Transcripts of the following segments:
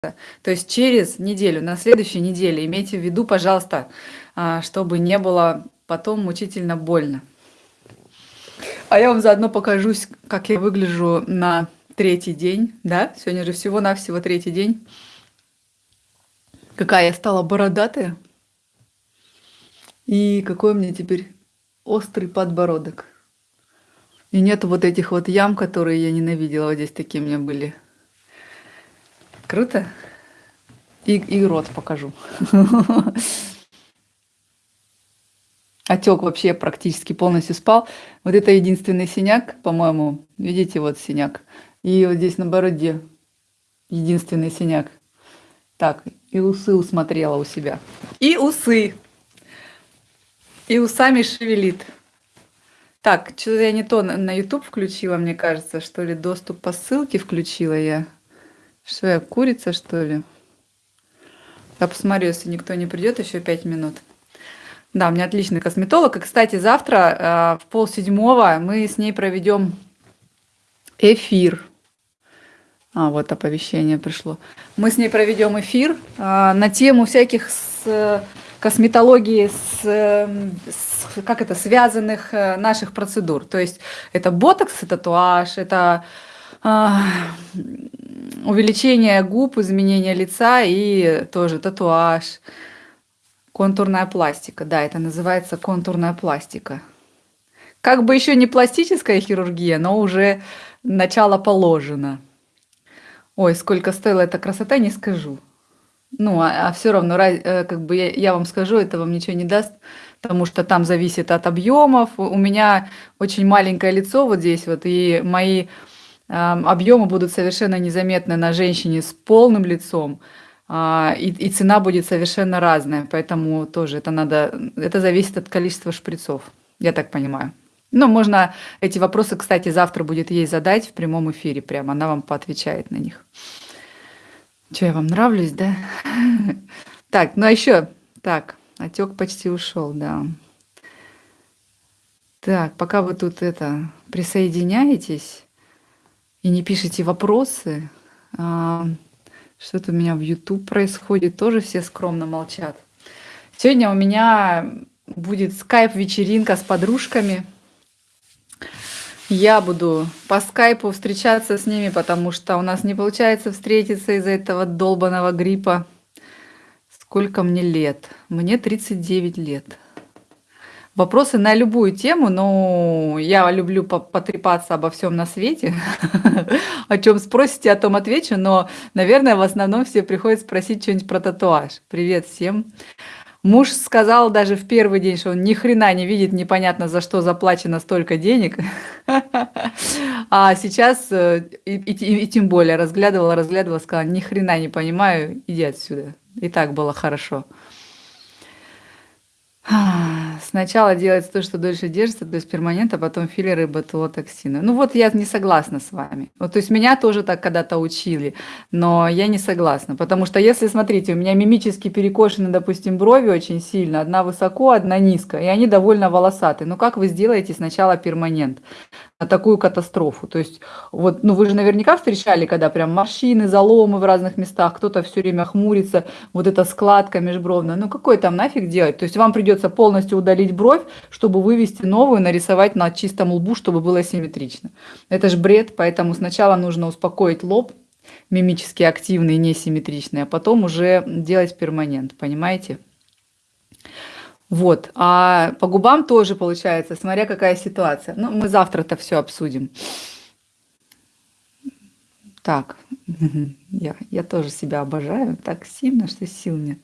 То есть через неделю, на следующей неделе имейте в виду, пожалуйста, а, чтобы не было потом мучительно больно. А я вам заодно покажусь, как я выгляжу на третий день, да? Сегодня же всего-навсего третий день. Какая я стала бородатая. И какой у меня теперь острый подбородок. И нету вот этих вот ям, которые я ненавидела. Вот здесь такие у меня были. Круто? И, и рот покажу. Отек вообще практически полностью спал. Вот это единственный синяк, по-моему. Видите, вот синяк. И вот здесь на бороде единственный синяк. Так, и усы усмотрела у себя. И усы. И усами шевелит. Так, что-то я не то на YouTube включила, мне кажется, что ли. Доступ по ссылке включила я. Что я, курица, что ли? Я посмотрю, если никто не придет, еще пять минут. Да, у меня отличный косметолог. И, кстати, завтра э, в полседьмого мы с ней проведем эфир. А, вот оповещение пришло. Мы с ней проведем эфир э, на тему всяких с, косметологии, с, с, как это, связанных э, наших процедур. То есть это ботокс, это татуаж, это э, увеличение губ, изменение лица и тоже татуаж. Контурная пластика, да, это называется контурная пластика. Как бы еще не пластическая хирургия, но уже начало положено. Ой, сколько стоила эта красота, не скажу. Ну, а, а все равно, э, как бы я, я вам скажу, это вам ничего не даст, потому что там зависит от объемов. У меня очень маленькое лицо вот здесь вот, и мои объемы будут совершенно незаметны на женщине с полным лицом. А, и, и цена будет совершенно разная, поэтому тоже это надо, это зависит от количества шприцов, я так понимаю. Но можно эти вопросы, кстати, завтра будет ей задать в прямом эфире, прямо она вам поотвечает на них. Че, я вам нравлюсь, да? Так, ну а еще, так, отек почти ушел, да. Так, пока вы тут это присоединяетесь и не пишете вопросы, а, что-то у меня в YouTube происходит, тоже все скромно молчат. Сегодня у меня будет скайп-вечеринка с подружками. Я буду по скайпу встречаться с ними, потому что у нас не получается встретиться из-за этого долбанного гриппа. Сколько мне лет? Мне 39 лет. Вопросы на любую тему, но я люблю потрепаться обо всем на свете. О чем спросите, о том отвечу, но, наверное, в основном все приходят спросить что-нибудь про татуаж. Привет всем. Муж сказал даже в первый день, что он ни хрена не видит, непонятно за что заплачено столько денег. А сейчас, э, и, тем более, разглядывала, разглядывала, сказала, ни хрена не понимаю, иди отсюда. И так было хорошо. Сначала делается то, что дольше держится, то есть перманент, а потом филлеры ботулотоксины. Ну вот я не согласна с вами. Вот, то есть меня тоже так когда-то учили, но я не согласна. Потому что если, смотрите, у меня мимически перекошены, допустим, брови очень сильно, одна высоко, одна низко, и они довольно волосатые. Ну как вы сделаете сначала перманент? Такую катастрофу. То есть, вот, ну вы же наверняка встречали, когда прям морщины, заломы в разных местах, кто-то все время хмурится, вот эта складка межбровная. Ну какой там нафиг делать? То есть вам придется полностью удалить бровь, чтобы вывести новую, нарисовать на чистом лбу, чтобы было симметрично. Это же бред, поэтому сначала нужно успокоить лоб, мимически активный, несимметричный, а потом уже делать перманент, понимаете? Вот. А по губам тоже получается, смотря какая ситуация. Ну, мы завтра-то все обсудим. Так, я, я тоже себя обожаю так сильно, что сил нет.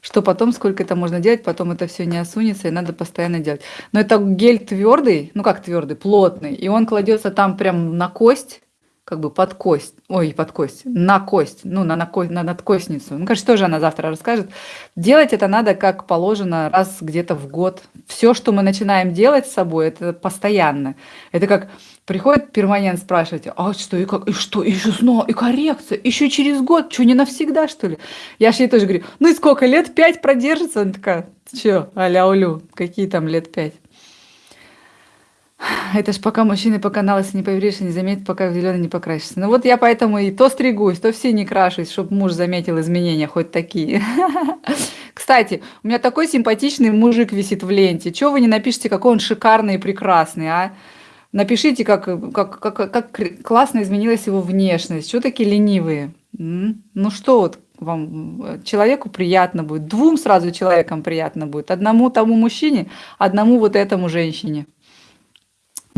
Что потом, сколько это можно делать, потом это все не осунется, и надо постоянно делать. Но это гель твердый, ну как твердый, плотный, и он кладется там прям на кость, как бы под кость, ой, под кость, на кость, ну, на, на, на надкостницу. Ну, конечно, тоже она завтра расскажет. Делать это надо как положено раз где-то в год. Все, что мы начинаем делать с собой, это постоянно. Это как приходит перманент спрашивать, а что, и как, и что, и еще снова, и коррекция, еще через год, что, не навсегда, что ли? Я же ей тоже говорю, ну и сколько, лет пять продержится? Она такая, что, аля улю, какие там лет пять? Это ж пока мужчины пока на лысо не поверишь, не заметит, пока в зеленый не покрасишься. Ну вот я поэтому и то стригусь, то все не крашусь, чтобы муж заметил изменения, хоть такие. Кстати, у меня такой симпатичный мужик висит в ленте. Чего вы не напишите, какой он шикарный и прекрасный, а? Напишите, как, как, как, как классно изменилась его внешность. Что такие ленивые? Ну что вот вам, человеку приятно будет, двум сразу человекам приятно будет. Одному тому мужчине, одному вот этому женщине.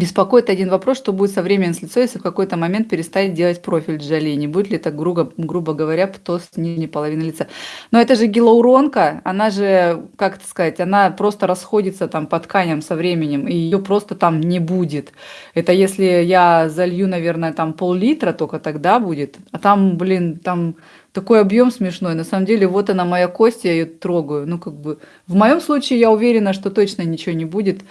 Беспокоит один вопрос, что будет со временем с лицо, если в какой-то момент перестать делать профиль Джоли. Не будет ли это, грубо, грубо говоря, птоз нижней половины лица? Но это же гиалуронка, она же, как это сказать, она просто расходится там по тканям со временем, и ее просто там не будет. Это если я залью, наверное, там пол-литра, только тогда будет. А там, блин, там такой объем смешной. На самом деле, вот она моя кость, я ее трогаю. Ну, как бы, в моем случае я уверена, что точно ничего не будет,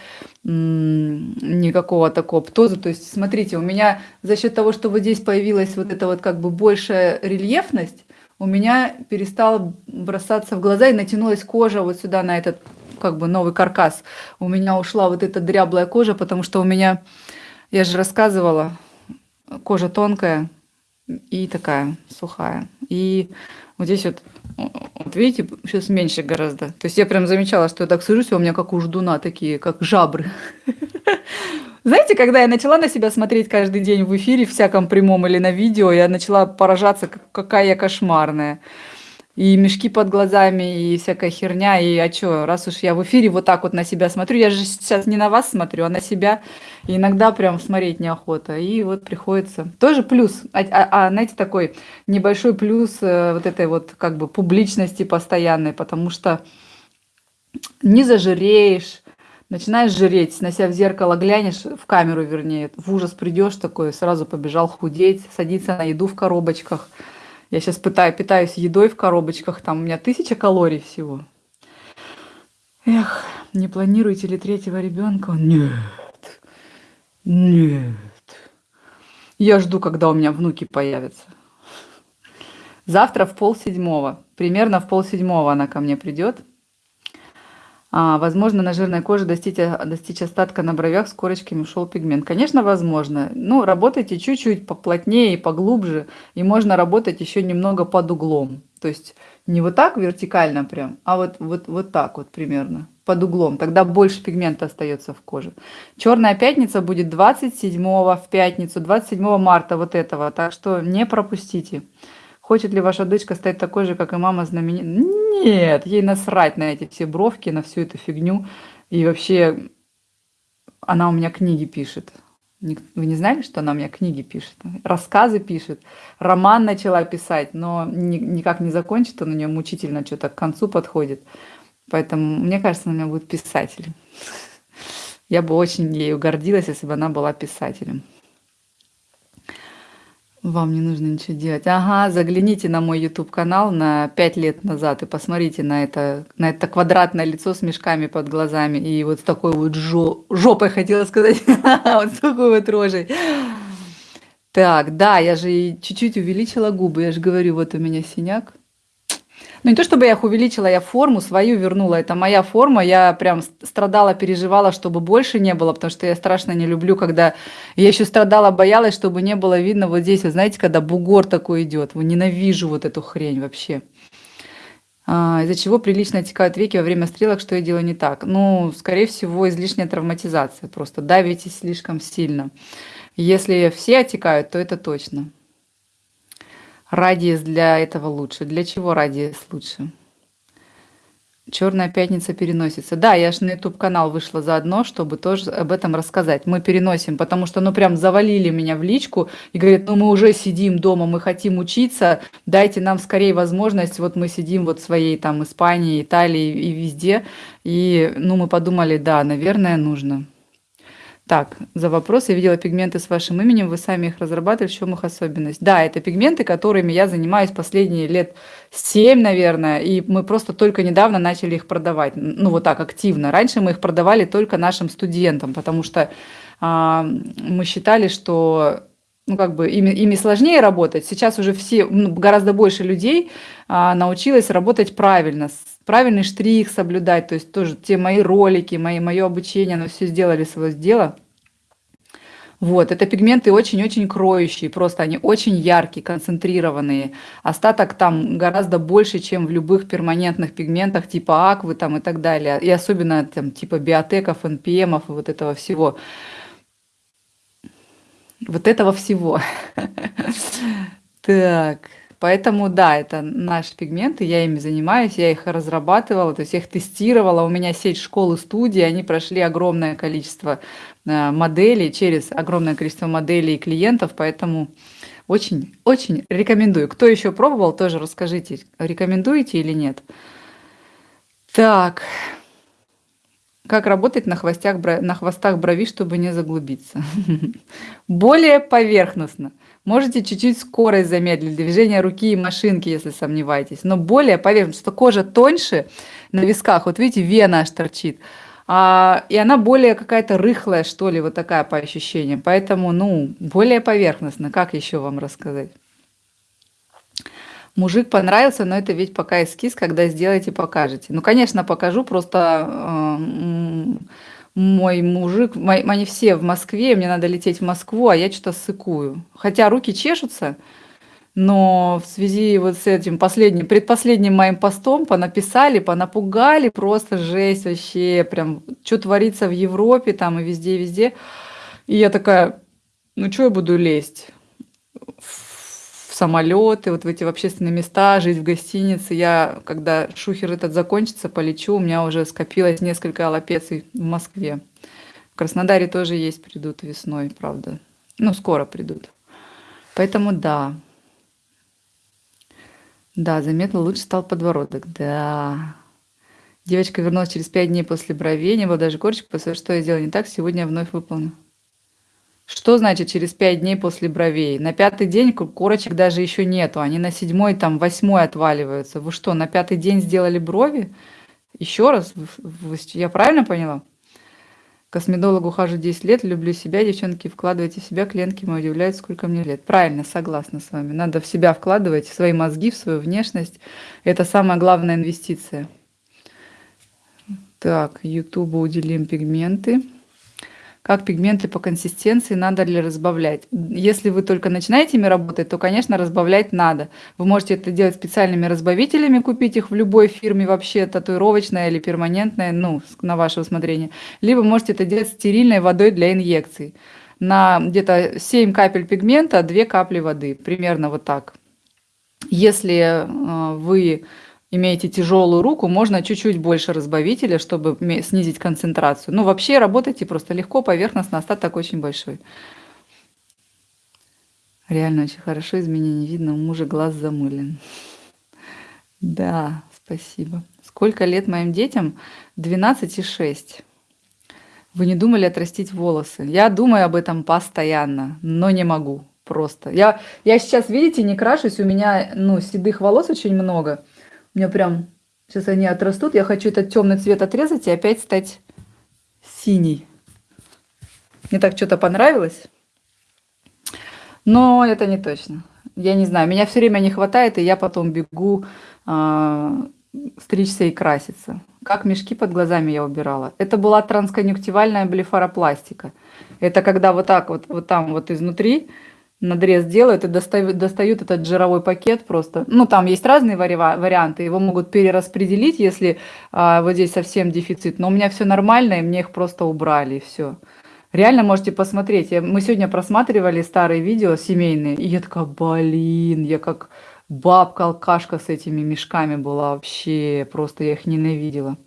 никакого такого птоза. То есть, смотрите, у меня за счет того, что вот здесь появилась вот эта вот как бы большая рельефность, у меня перестала бросаться в глаза и натянулась кожа вот сюда на этот как бы новый каркас. У меня ушла вот эта дряблая кожа, потому что у меня, я же рассказывала, кожа тонкая, и такая сухая. И вот здесь вот, вот видите, сейчас меньше гораздо. То есть я прям замечала, что я так сажусь, у меня как у ждуна такие, как жабры. Знаете, когда я начала на себя смотреть каждый день в эфире, всяком прямом или на видео, я начала поражаться, какая я кошмарная и мешки под глазами, и всякая херня. И а что, раз уж я в эфире вот так вот на себя смотрю, я же сейчас не на вас смотрю, а на себя. И иногда прям смотреть неохота. И вот приходится. Тоже плюс. А, а, а знаете, такой небольшой плюс э, вот этой вот как бы публичности постоянной, потому что не зажиреешь, начинаешь жреть, на себя в зеркало глянешь, в камеру вернее, в ужас придешь такой, сразу побежал худеть, садиться на еду в коробочках – я сейчас пытаю, питаюсь едой в коробочках, там у меня тысяча калорий всего. Эх, не планируете ли третьего ребенка? Нет, нет. Я жду, когда у меня внуки появятся. Завтра в полседьмого, примерно в полседьмого она ко мне придет. А, возможно, на жирной коже достичь, достичь остатка на бровях с корочками ушел пигмент. Конечно, возможно. Ну, работайте чуть-чуть поплотнее и поглубже, и можно работать еще немного под углом. То есть не вот так вертикально прям, а вот, вот, вот так вот примерно, под углом. Тогда больше пигмента остается в коже. Черная пятница будет 27 в пятницу, 27 марта вот этого, так что не пропустите. Хочет ли ваша дочка стать такой же, как и мама знаменитая? Нет, ей насрать на эти все бровки, на всю эту фигню. И вообще, она у меня книги пишет. Вы не знали, что она у меня книги пишет? Рассказы пишет. Роман начала писать, но никак не закончит. Он у нее мучительно что-то к концу подходит. Поэтому, мне кажется, она у меня будет писателем. Я бы очень ею гордилась, если бы она была писателем. Вам не нужно ничего делать. Ага, загляните на мой YouTube-канал на 5 лет назад и посмотрите на это, на это квадратное лицо с мешками под глазами и вот с такой вот жо жопой, хотела сказать, вот с такой вот рожей. Так, да, я же чуть-чуть увеличила губы, я же говорю, вот у меня синяк. Ну, не то чтобы я их увеличила, я форму свою вернула. Это моя форма. Я прям страдала, переживала, чтобы больше не было, потому что я страшно не люблю, когда... Я еще страдала, боялась, чтобы не было видно вот здесь, вы знаете, когда бугор такой идет. Ненавижу вот эту хрень вообще. А, из-за чего прилично отекают веки во время стрелок, что я делаю не так? Ну, скорее всего, излишняя травматизация. Просто давите слишком сильно. Если все отекают, то это точно. Радиус для этого лучше. Для чего радиус лучше? Черная пятница переносится. Да, я же на YouTube канал вышла заодно, чтобы тоже об этом рассказать. Мы переносим, потому что ну прям завалили меня в личку и говорят, ну мы уже сидим дома, мы хотим учиться, дайте нам скорее возможность. Вот мы сидим вот в своей там Испании, Италии и везде. И ну мы подумали, да, наверное, нужно. Так, за вопрос. Я видела пигменты с вашим именем, вы сами их разрабатывали, в чем их особенность? Да, это пигменты, которыми я занимаюсь последние лет 7, наверное, и мы просто только недавно начали их продавать, ну вот так, активно. Раньше мы их продавали только нашим студентам, потому что а, мы считали, что ну, как бы ими, ими сложнее работать. Сейчас уже все, ну, гораздо больше людей а, научилось работать правильно, правильный штрих соблюдать, то есть тоже те мои ролики, мои, мое обучение, оно все сделали свое дело. Вот, это пигменты очень-очень кроющие, просто они очень яркие, концентрированные. Остаток там гораздо больше, чем в любых перманентных пигментах типа аквы там и так далее. И особенно там типа биотеков, НПМов и вот этого всего. Вот этого всего. Так. Поэтому да, это наши пигменты, я ими занимаюсь, я их разрабатывала, то есть я их тестировала. У меня сеть школы студии, они прошли огромное количество э, моделей, через огромное количество моделей и клиентов, поэтому очень, очень рекомендую. Кто еще пробовал, тоже расскажите, рекомендуете или нет. Так, как работать на, хвостях, на хвостах брови, чтобы не заглубиться? Более поверхностно. Можете чуть-чуть скорость замедлить, движение руки и машинки, если сомневаетесь. Но более поверхностно, что кожа тоньше на висках. Вот видите, вена аж торчит. А, и она более какая-то рыхлая, что ли, вот такая по ощущениям. Поэтому, ну, более поверхностно. Как еще вам рассказать? Мужик понравился, но это ведь пока эскиз, когда сделаете, покажете. Ну, конечно, покажу, просто э, мой мужик, мои, они все в Москве, мне надо лететь в Москву, а я что-то сыкую. Хотя руки чешутся, но в связи вот с этим последним, предпоследним моим постом понаписали, понапугали, просто жесть вообще, прям, что творится в Европе там и везде, везде. И я такая, ну что я буду лезть? Самолеты, вот в эти общественные места, жить в гостинице. Я, когда шухер этот закончится, полечу, у меня уже скопилось несколько аллопеций в Москве. В Краснодаре тоже есть, придут весной, правда. Ну, скоро придут. Поэтому да. Да, заметно лучше стал подбородок. Да. Девочка вернулась через пять дней после бровей, не было даже корочек, после что я сделала не так, сегодня я вновь выполню. Что значит через пять дней после бровей? На пятый день корочек даже еще нету, они на седьмой, там, восьмой отваливаются. Вы что, на пятый день сделали брови? Еще раз? Я правильно поняла? Косметологу хожу 10 лет, люблю себя, девчонки, вкладывайте в себя, клиентки мои удивляются, сколько мне лет. Правильно, согласна с вами. Надо в себя вкладывать, в свои мозги, в свою внешность. Это самая главная инвестиция. Так, Ютубу уделим пигменты как пигменты по консистенции, надо ли разбавлять. Если вы только начинаете ими работать, то, конечно, разбавлять надо. Вы можете это делать специальными разбавителями, купить их в любой фирме вообще, татуировочная или перманентная, ну, на ваше усмотрение. Либо можете это делать стерильной водой для инъекций. На где-то 7 капель пигмента, 2 капли воды, примерно вот так. Если э, вы имеете тяжелую руку, можно чуть-чуть больше разбавителя, чтобы снизить концентрацию. Ну, вообще работайте просто легко, поверхностно, остаток очень большой. Реально очень хорошо, изменений видно, у мужа глаз замылен. Да, спасибо. Сколько лет моим детям? 12 и 6. Вы не думали отрастить волосы? Я думаю об этом постоянно, но не могу просто. Я, я сейчас, видите, не крашусь, у меня ну, седых волос очень много. У меня прям, сейчас они отрастут, я хочу этот темный цвет отрезать и опять стать синий. Мне так что-то понравилось. Но это не точно. Я не знаю, меня все время не хватает, и я потом бегу э, стричься и краситься. Как мешки под глазами я убирала. Это была трансконъюнктивальная блефаропластика. Это когда вот так вот, вот там вот изнутри надрез делают и достают, достают этот жировой пакет просто. Ну, там есть разные вари варианты, его могут перераспределить, если а, вот здесь совсем дефицит. Но у меня все нормально, и мне их просто убрали, и все. Реально можете посмотреть. Я, мы сегодня просматривали старые видео семейные, и я такая, блин, я как бабка-алкашка с этими мешками была вообще, просто я их ненавидела.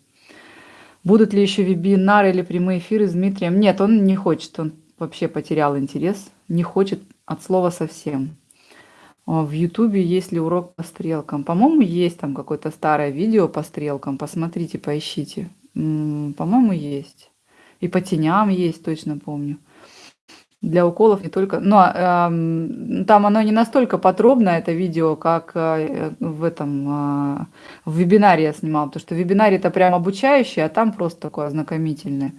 Будут ли еще вебинары или прямые эфиры с Дмитрием? Нет, он не хочет, он вообще потерял интерес, не хочет от слова совсем. А в Ютубе есть ли урок по стрелкам? По-моему, есть там какое-то старое видео по стрелкам. Посмотрите, поищите. По-моему, есть. И по теням есть, точно помню. Для уколов не только... Но э, там оно не настолько подробно, это видео, как э, в этом... Э, в вебинаре я снимала. Потому что в вебинаре это прям обучающее, а там просто такое ознакомительное.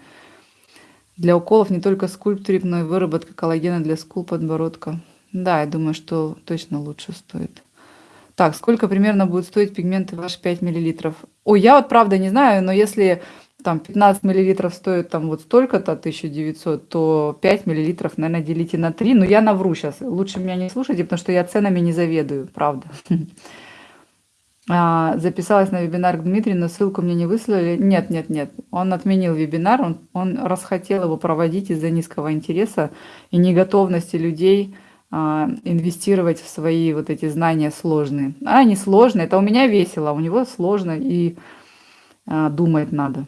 Для уколов не только скульптурик, но и выработка коллагена для скул подбородка. Да, я думаю, что точно лучше стоит. Так, сколько примерно будет стоить пигменты ваши 5 мл? Ой, я вот правда не знаю, но если там 15 миллилитров стоит там вот столько-то, 1900, то 5 миллилитров, наверное, делите на 3. Но я навру сейчас. Лучше меня не слушайте, потому что я ценами не заведую, правда. А, записалась на вебинар к Дмитрию, но ссылку мне не выслали. Нет, нет, нет. Он отменил вебинар, он, он расхотел его проводить из-за низкого интереса и неготовности людей а, инвестировать в свои вот эти знания сложные. А они сложные, это у меня весело, а у него сложно и а, думать надо.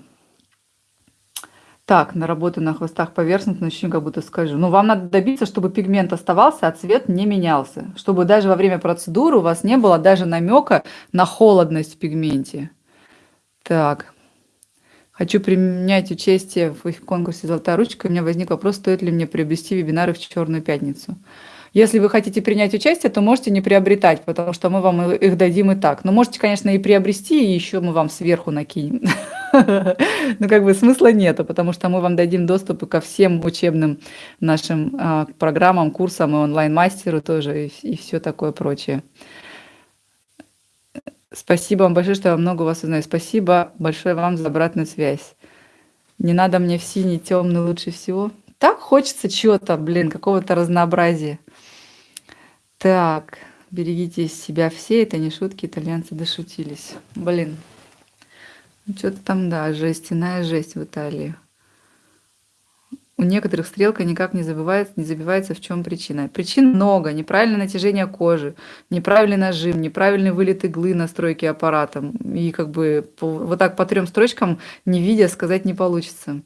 Так, на работу на хвостах поверхностно, начну как будто скажу. Ну, вам надо добиться, чтобы пигмент оставался, а цвет не менялся. Чтобы даже во время процедуры у вас не было даже намека на холодность в пигменте. Так. Хочу принять участие в конкурсе «Золотая ручка». У меня возник вопрос, стоит ли мне приобрести вебинары в Черную пятницу. Если вы хотите принять участие, то можете не приобретать, потому что мы вам их дадим и так. Но можете, конечно, и приобрести, и еще мы вам сверху накинем. Ну, как бы смысла нету, потому что мы вам дадим доступ ко всем учебным нашим а, программам, курсам и онлайн-мастеру тоже, и все такое прочее. Спасибо вам большое, что я много вас узнаю. Спасибо большое вам за обратную связь. Не надо мне в синий, темный лучше всего. Так хочется чего-то, блин, какого-то разнообразия. Так, берегите себя все, это не шутки, итальянцы дошутились. Блин, ну, что-то там, да, жестяная жесть в Италии. У некоторых стрелка никак не забывается, не забивается, в чем причина. Причин много. Неправильное натяжение кожи, неправильный нажим, неправильный вылет иглы на стройке аппаратом. И как бы вот так по трем строчкам, не видя, сказать не получится.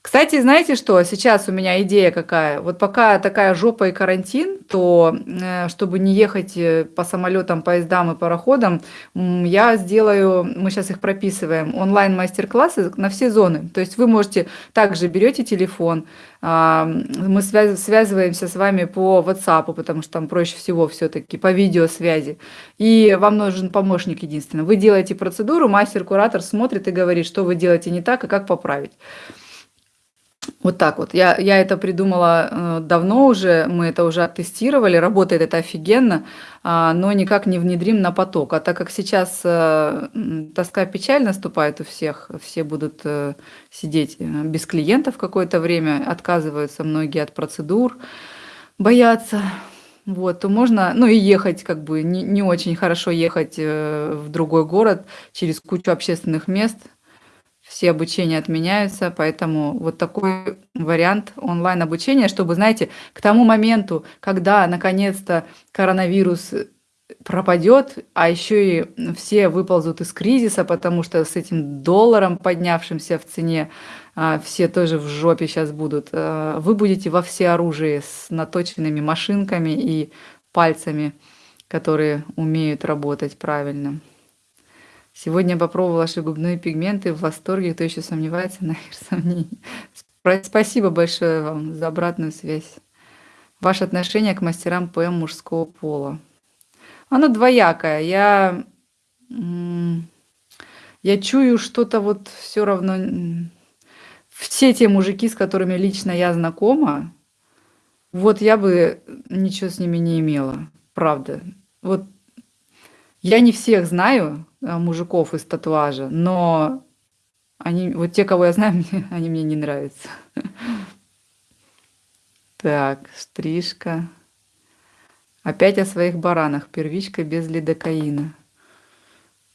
Кстати, знаете что? Сейчас у меня идея какая. Вот пока такая жопа и карантин, то э, чтобы не ехать э, по самолетам, поездам и пароходам, я сделаю, мы сейчас их прописываем, онлайн-мастер-классы на все зоны. То есть вы можете также берете телефон, а, мы связываемся с вами по WhatsApp, потому что там проще всего все-таки по видеосвязи. И вам нужен помощник единственно. Вы делаете процедуру, мастер-куратор смотрит и говорит, что вы делаете не так и как поправить. Вот так вот. Я, я это придумала э, давно уже, мы это уже оттестировали, работает это офигенно, э, но никак не внедрим на поток. А так как сейчас э, тоска печаль наступает у всех, все будут э, сидеть без клиентов какое-то время, отказываются многие от процедур, боятся, вот, то можно, ну и ехать как бы не, не очень хорошо ехать в другой город через кучу общественных мест – все обучения отменяются, поэтому вот такой вариант онлайн-обучения, чтобы, знаете, к тому моменту, когда наконец-то коронавирус пропадет, а еще и все выползут из кризиса, потому что с этим долларом, поднявшимся в цене, а, все тоже в жопе сейчас будут. А, вы будете во все оружие с наточенными машинками и пальцами, которые умеют работать правильно. Сегодня попробовала ваши губные пигменты, в восторге, кто еще сомневается, нахер сомнений. Спасибо большое вам за обратную связь. Ваше отношение к мастерам ПМ мужского пола. Оно двоякое. Я, я чую что-то вот все равно... Все те мужики, с которыми лично я знакома, вот я бы ничего с ними не имела. Правда. Вот я не всех знаю, мужиков из татуажа, но они, вот те, кого я знаю, они мне не нравятся. Так, стрижка. Опять о своих баранах. Первичка без лидокаина.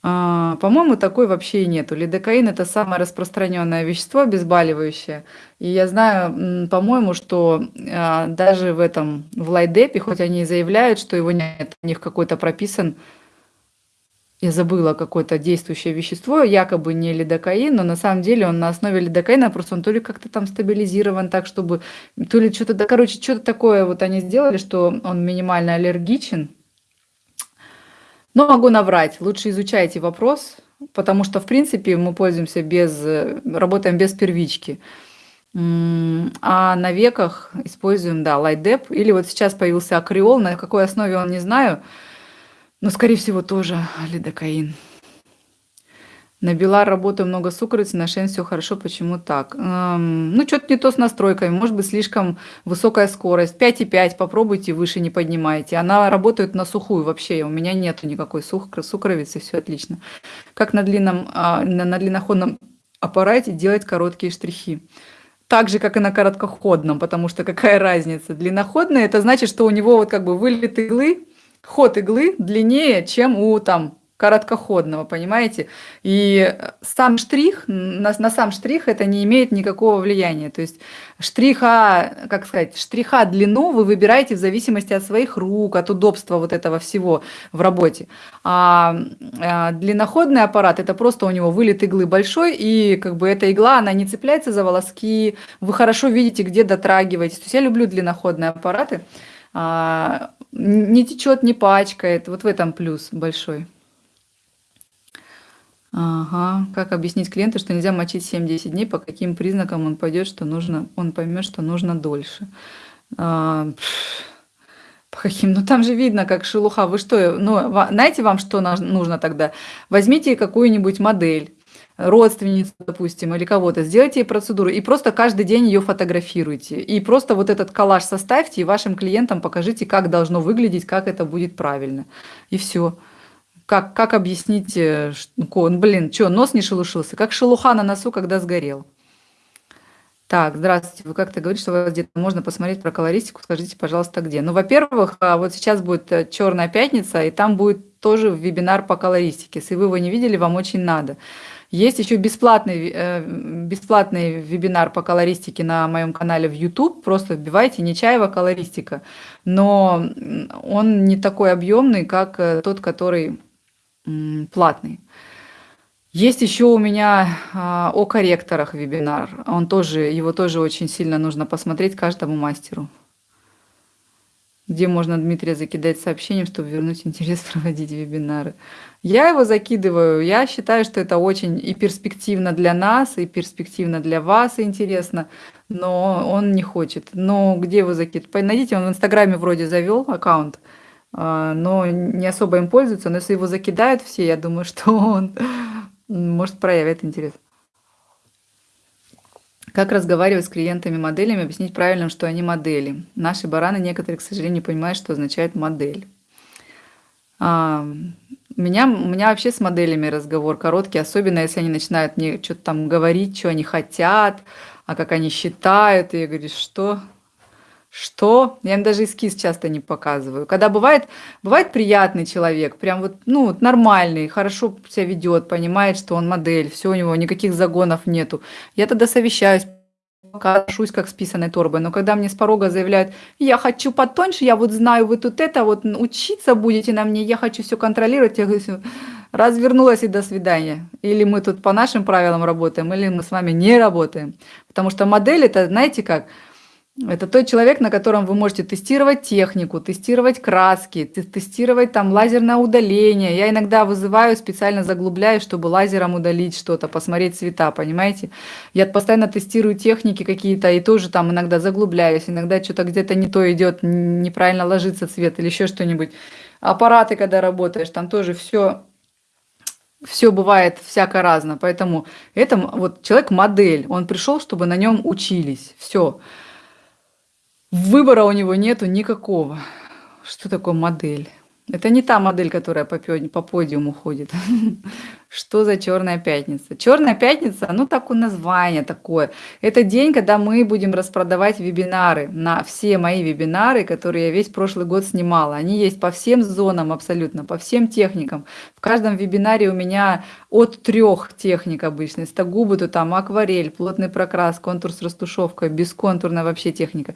А, По-моему, такой вообще и нету. Лидокаин – это самое распространенное вещество, обезболивающее. И я знаю, по-моему, что а, даже в этом, в лайдепе, хоть они и заявляют, что его нет, у них какой-то прописан я забыла какое-то действующее вещество, якобы не лидокаин, но на самом деле он на основе лидокаина, просто он то ли как-то там стабилизирован так, чтобы, то ли что-то, да, короче, что-то такое вот они сделали, что он минимально аллергичен. Но могу наврать, лучше изучайте вопрос, потому что, в принципе, мы пользуемся без, работаем без первички. А на веках используем, да, лайдеп, или вот сейчас появился акриол, на какой основе он не знаю, но, скорее всего, тоже лидокаин. На Белар работаю много сукровицы, на Шен все хорошо. Почему так? Эм, ну, что-то не то с настройками. Может быть, слишком высокая скорость. 5,5 попробуйте, выше не поднимайте. Она работает на сухую вообще. У меня нет никакой сух, сукровицы, все отлично. Как на длинном, а, на, на длинноходном аппарате делать короткие штрихи. Так же, как и на короткоходном, потому что какая разница? Длинноходный– это значит, что у него вот как бы вылет иглы, ход иглы длиннее, чем у там короткоходного, понимаете? И сам штрих, на, на сам штрих это не имеет никакого влияния. То есть штриха, как сказать, штриха длину вы выбираете в зависимости от своих рук, от удобства вот этого всего в работе. А, а длинноходный аппарат, это просто у него вылет иглы большой, и как бы эта игла, она не цепляется за волоски, вы хорошо видите, где дотрагиваетесь. То есть я люблю длинноходные аппараты. А, не течет, не пачкает. Вот в этом плюс большой. Ага. Как объяснить клиенту, что нельзя мочить 7-10 дней, по каким признакам он пойдет, что нужно, он поймет, что нужно дольше. А, по каким? Ну там же видно, как шелуха. Вы что, ну, знаете вам, что нужно тогда? Возьмите какую-нибудь модель, родственницу, допустим, или кого-то, сделайте ей процедуру и просто каждый день ее фотографируйте. И просто вот этот коллаж составьте и вашим клиентам покажите, как должно выглядеть, как это будет правильно. И все. Как, как объяснить, э, что, блин, что, нос не шелушился? Как шелуха на носу, когда сгорел. Так, здравствуйте. Вы как-то говорите, что у вас где-то можно посмотреть про колористику. Скажите, пожалуйста, где? Ну, во-первых, а, вот сейчас будет э, Черная пятница, и там будет тоже вебинар по колористике. Если вы его не видели, вам очень надо. Есть еще бесплатный, э, бесплатный вебинар по колористике на моем канале в YouTube. Просто вбивайте «Нечаева колористика». Но он не такой объемный, как тот, который платный. Есть еще у меня а, о корректорах вебинар. Он тоже, его тоже очень сильно нужно посмотреть каждому мастеру. Где можно Дмитрия закидать сообщением, чтобы вернуть интерес проводить вебинары. Я его закидываю. Я считаю, что это очень и перспективно для нас, и перспективно для вас, и интересно. Но он не хочет. Но где его закидывать? Найдите, он в Инстаграме вроде завел аккаунт. А, но не особо им пользуются. Но если его закидают все, я думаю, что он может проявить интерес. Как разговаривать с клиентами-моделями, объяснить правильно, что они модели. Наши бараны некоторые, к сожалению, не понимают, что означает модель. А, у меня, у меня вообще с моделями разговор короткий, особенно если они начинают мне что-то там говорить, что они хотят, а как они считают. И я говорю, что? Что? Я им даже эскиз часто не показываю. Когда бывает, бывает приятный человек, прям вот, ну, нормальный, хорошо себя ведет, понимает, что он модель, все у него, никаких загонов нету. Я тогда совещаюсь, покажусь как с писаной торбой. Но когда мне с порога заявляют, я хочу потоньше, я вот знаю, вы тут это, вот учиться будете на мне, я хочу все контролировать, я говорю, развернулась и до свидания. Или мы тут по нашим правилам работаем, или мы с вами не работаем. Потому что модель это, знаете как, это тот человек, на котором вы можете тестировать технику, тестировать краски, тестировать там лазерное удаление. Я иногда вызываю, специально заглубляю, чтобы лазером удалить что-то, посмотреть цвета, понимаете? Я постоянно тестирую техники какие-то и тоже там иногда заглубляюсь, иногда что-то где-то не то идет, неправильно ложится цвет или еще что-нибудь. Аппараты, когда работаешь, там тоже все все бывает всяко разно. Поэтому это вот человек модель, он пришел, чтобы на нем учились. Все. Выбора у него нету никакого. Что такое модель? Это не та модель, которая по, по подиуму ходит. Что за Черная пятница? Черная пятница, ну так у название такое. Это день, когда мы будем распродавать вебинары на все мои вебинары, которые я весь прошлый год снимала. Они есть по всем зонам абсолютно, по всем техникам. В каждом вебинаре у меня от трех техник обычно. Стагубы, то там акварель, плотный прокрас, контур с растушевкой, бесконтурная вообще техника.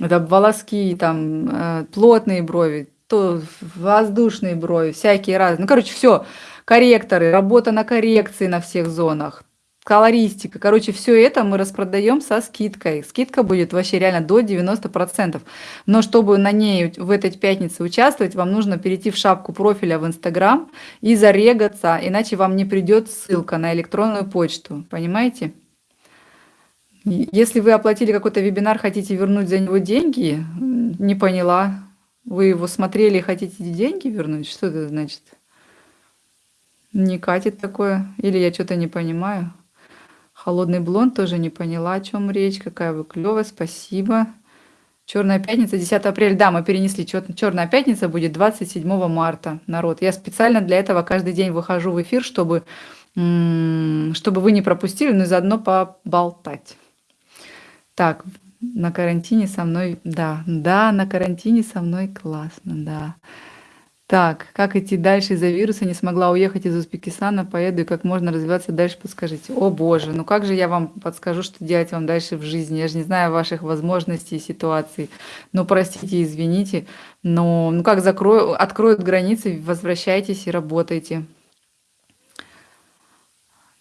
Это волоски, там э, плотные брови, то воздушные брови, всякие разные. Ну, короче, все корректоры, работа на коррекции на всех зонах, колористика. Короче, все это мы распродаем со скидкой. Скидка будет вообще реально до 90%. Но чтобы на ней в этой пятнице участвовать, вам нужно перейти в шапку профиля в Инстаграм и зарегаться, иначе вам не придет ссылка на электронную почту. Понимаете? Если вы оплатили какой-то вебинар, хотите вернуть за него деньги, не поняла. Вы его смотрели и хотите деньги вернуть? Что это значит? Не катит такое. Или я что-то не понимаю. Холодный блонд тоже не поняла, о чем речь. Какая вы клевая, спасибо. Черная пятница, 10 апреля. Да, мы перенесли. Черная пятница будет 27 марта, народ. Я специально для этого каждый день выхожу в эфир, чтобы чтобы вы не пропустили, но и заодно поболтать. Так, на карантине со мной, да, да, на карантине со мной классно, да. Так, как идти дальше из-за вируса? Не смогла уехать из Узбекистана, поеду и как можно развиваться дальше, подскажите. О боже, ну как же я вам подскажу, что делать вам дальше в жизни? Я же не знаю ваших возможностей и ситуаций. Ну, простите, извините, но ну как закрою, откроют границы, возвращайтесь и работайте.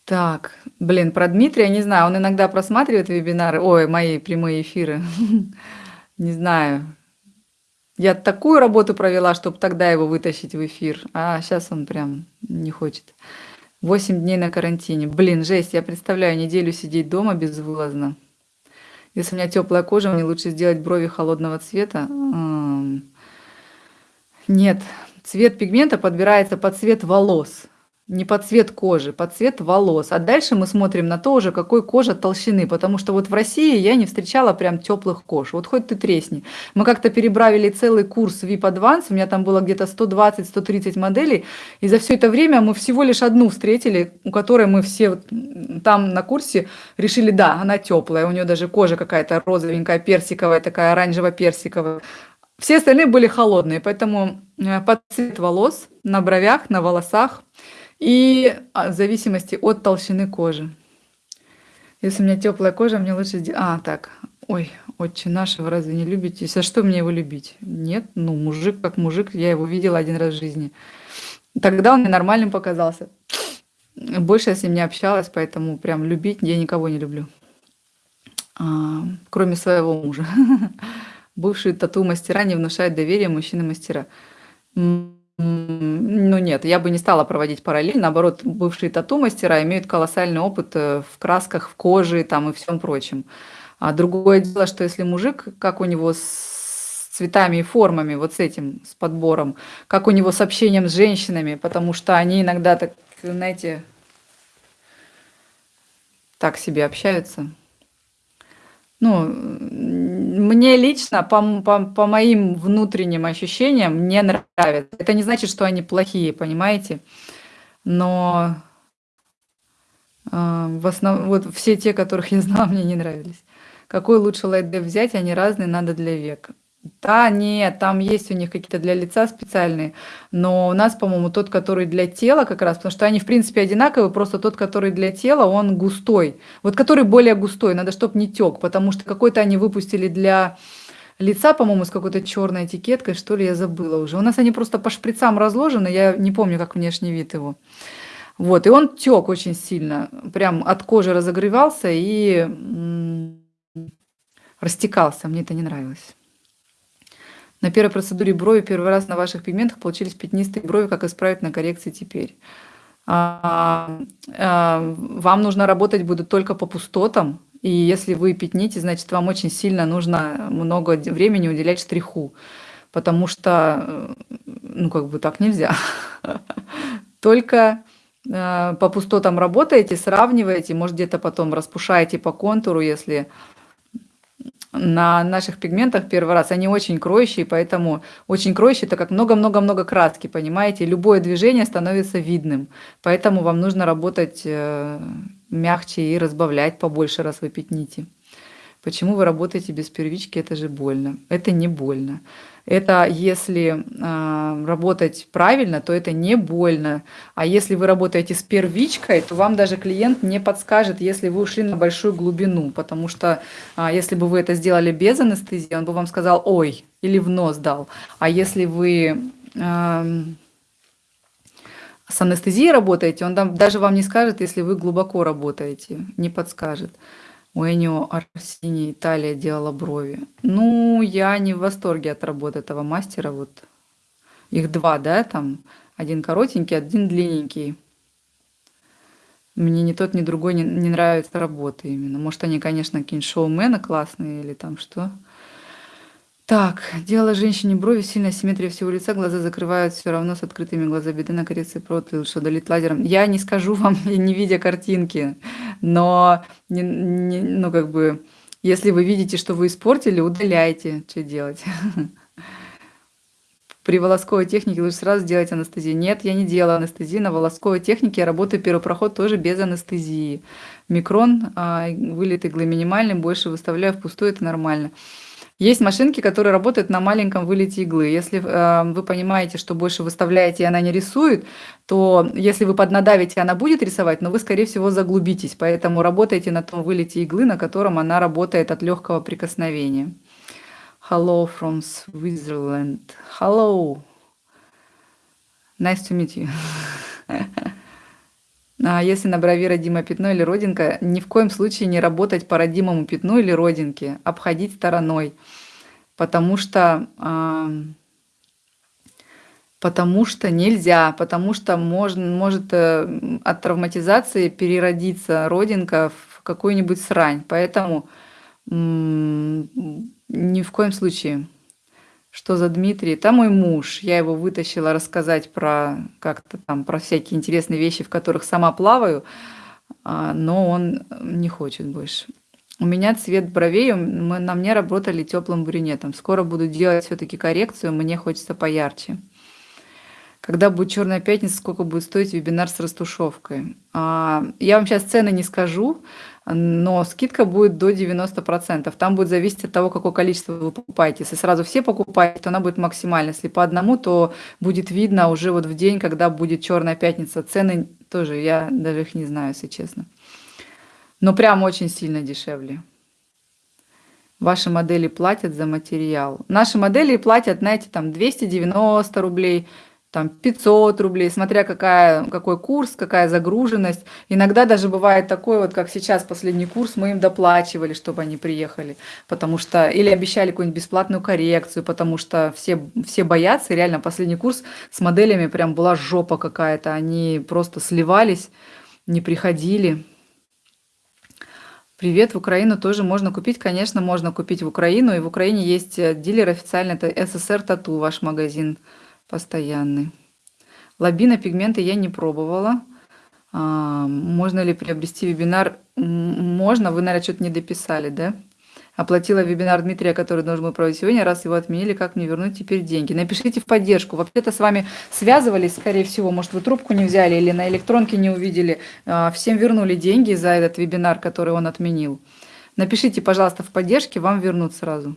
Так, блин, про Дмитрия не знаю, он иногда просматривает вебинары, ой, мои прямые эфиры. Не знаю. Я такую работу провела, чтобы тогда его вытащить в эфир, а сейчас он прям не хочет. Восемь дней на карантине. Блин, жесть, я представляю, неделю сидеть дома безвылазно. Если у меня теплая кожа, мне лучше сделать брови холодного цвета. Нет, цвет пигмента подбирается под цвет волос. Не под цвет кожи, под цвет волос. А дальше мы смотрим на то уже, какой кожа толщины. Потому что вот в России я не встречала прям теплых кож. Вот хоть ты тресни. Мы как-то перебравили целый курс VIP Advance. У меня там было где-то 120-130 моделей. И за все это время мы всего лишь одну встретили, у которой мы все там на курсе решили, да, она теплая. У нее даже кожа какая-то розовенькая, персиковая, такая оранжево-персиковая. Все остальные были холодные, поэтому э, под цвет волос, на бровях, на волосах – и а, в зависимости от толщины кожи. Если у меня теплая кожа, мне лучше сделать... А, так, ой, отче наш, вы разве не любите? За что мне его любить? Нет, ну, мужик как мужик, я его видела один раз в жизни. Тогда он мне нормальным показался. Больше я с ним не общалась, поэтому прям любить я никого не люблю. А, кроме своего мужа. Бывшие тату-мастера не внушают доверия мужчины-мастера. Ну нет, я бы не стала проводить параллель. Наоборот, бывшие тату-мастера имеют колоссальный опыт э, в красках, в коже там и всем прочем. А другое дело, что если мужик, как у него с цветами и формами, вот с этим, с подбором, как у него с общением с женщинами, потому что они иногда так, знаете, так себе общаются. Ну, мне лично, по, по, по моим внутренним ощущениям, не нравится. Это не значит, что они плохие, понимаете? Но э, в основном, вот все те, которых я знала, мне не нравились. Какой лучше лайдев взять? Они разные, надо для века. Да, нет, там есть у них какие-то для лица специальные, но у нас, по-моему, тот, который для тела как раз, потому что они, в принципе, одинаковые, просто тот, который для тела, он густой. Вот который более густой, надо, чтобы не тек, потому что какой-то они выпустили для лица, по-моему, с какой-то черной этикеткой, что ли, я забыла уже. У нас они просто по шприцам разложены, я не помню, как внешний вид его. Вот, и он тек очень сильно, прям от кожи разогревался и растекался, мне это не нравилось. На первой процедуре брови первый раз на ваших пигментах получились пятнистые брови. Как исправить на коррекции теперь? А, а, вам нужно работать будет только по пустотам. И если вы пятните, значит, вам очень сильно нужно много времени уделять штриху. Потому что, ну, как бы так нельзя. Только а, по пустотам работаете, сравниваете, может, где-то потом распушаете по контуру, если на наших пигментах первый раз, они очень кроющие, поэтому очень кроющие, это как много-много-много краски, понимаете? Любое движение становится видным, поэтому вам нужно работать э, мягче и разбавлять побольше, раз вы пятните. Почему вы работаете без первички? Это же больно. Это не больно. Это если э, работать правильно, то это не больно. А если вы работаете с первичкой, то вам даже клиент не подскажет, если вы ушли на большую глубину. Потому что э, если бы вы это сделали без анестезии, он бы вам сказал «ой» или в нос дал. А если вы э, с анестезией работаете, он даже вам не скажет, если вы глубоко работаете, не подскажет. У Энио Арсини Италия делала брови. Ну, я не в восторге от работы этого мастера. Вот их два, да, там один коротенький, один длинненький. Мне ни тот, ни другой не, не нравится работа именно. Может, они, конечно, какие-нибудь шоумены классные или там что. Так, делала женщине брови, сильная симметрия всего лица, глаза закрывают все равно с открытыми глаза беды на коррекции провод лучше удалить лазером. Я не скажу вам, не видя картинки, но, не, не, ну, как бы, если вы видите, что вы испортили, удаляйте, что делать. При волосковой технике лучше сразу делать анестезию. Нет, я не делаю анестезии. На волосковой технике я работаю первый проход тоже без анестезии. Микрон, а, вылет иглы минимальный, больше выставляю впустую, это нормально. Есть машинки, которые работают на маленьком вылете иглы. Если э, вы понимаете, что больше выставляете, и она не рисует, то если вы поднадавите, она будет рисовать, но вы, скорее всего, заглубитесь. Поэтому работайте на том вылете иглы, на котором она работает от легкого прикосновения. Hello from Switzerland. Hello. Nice to meet you. А если на брови родимое пятно или родинка, ни в коем случае не работать по родимому пятну или родинке, обходить стороной, потому что, э, потому что нельзя, потому что можно, может э, от травматизации переродиться родинка в какую-нибудь срань. Поэтому ни в коем случае. Что за Дмитрий? Там мой муж. Я его вытащила рассказать про как-то там про всякие интересные вещи, в которых сама плаваю, а, но он не хочет больше. У меня цвет бровей, мы, на мне работали теплым брюнетом. Скоро буду делать все-таки коррекцию, мне хочется поярче. Когда будет черная пятница, сколько будет стоить вебинар с растушевкой? А, я вам сейчас цены не скажу, но скидка будет до 90%. Там будет зависеть от того, какое количество вы покупаете. Если сразу все покупаете, то она будет максимальна. Если по одному, то будет видно уже вот в день, когда будет черная пятница. Цены тоже, я даже их не знаю, если честно. Но прям очень сильно дешевле. Ваши модели платят за материал. Наши модели платят, знаете, там 290 рублей, там 500 рублей, смотря какая, какой курс, какая загруженность. Иногда даже бывает такое, вот как сейчас последний курс, мы им доплачивали, чтобы они приехали, потому что, или обещали какую-нибудь бесплатную коррекцию, потому что все, все боятся, реально последний курс с моделями прям была жопа какая-то, они просто сливались, не приходили. Привет, в Украину тоже можно купить, конечно, можно купить в Украину, и в Украине есть э, дилер официально, это СССР Тату, ваш магазин постоянный. Лабина пигменты я не пробовала. А, можно ли приобрести вебинар? Можно, вы, наверное, что-то не дописали, да? Оплатила вебинар Дмитрия, который должен был проводить сегодня, раз его отменили, как мне вернуть теперь деньги? Напишите в поддержку. Вообще-то с вами связывались, скорее всего, может, вы трубку не взяли или на электронке не увидели. А, всем вернули деньги за этот вебинар, который он отменил. Напишите, пожалуйста, в поддержке, вам вернут сразу.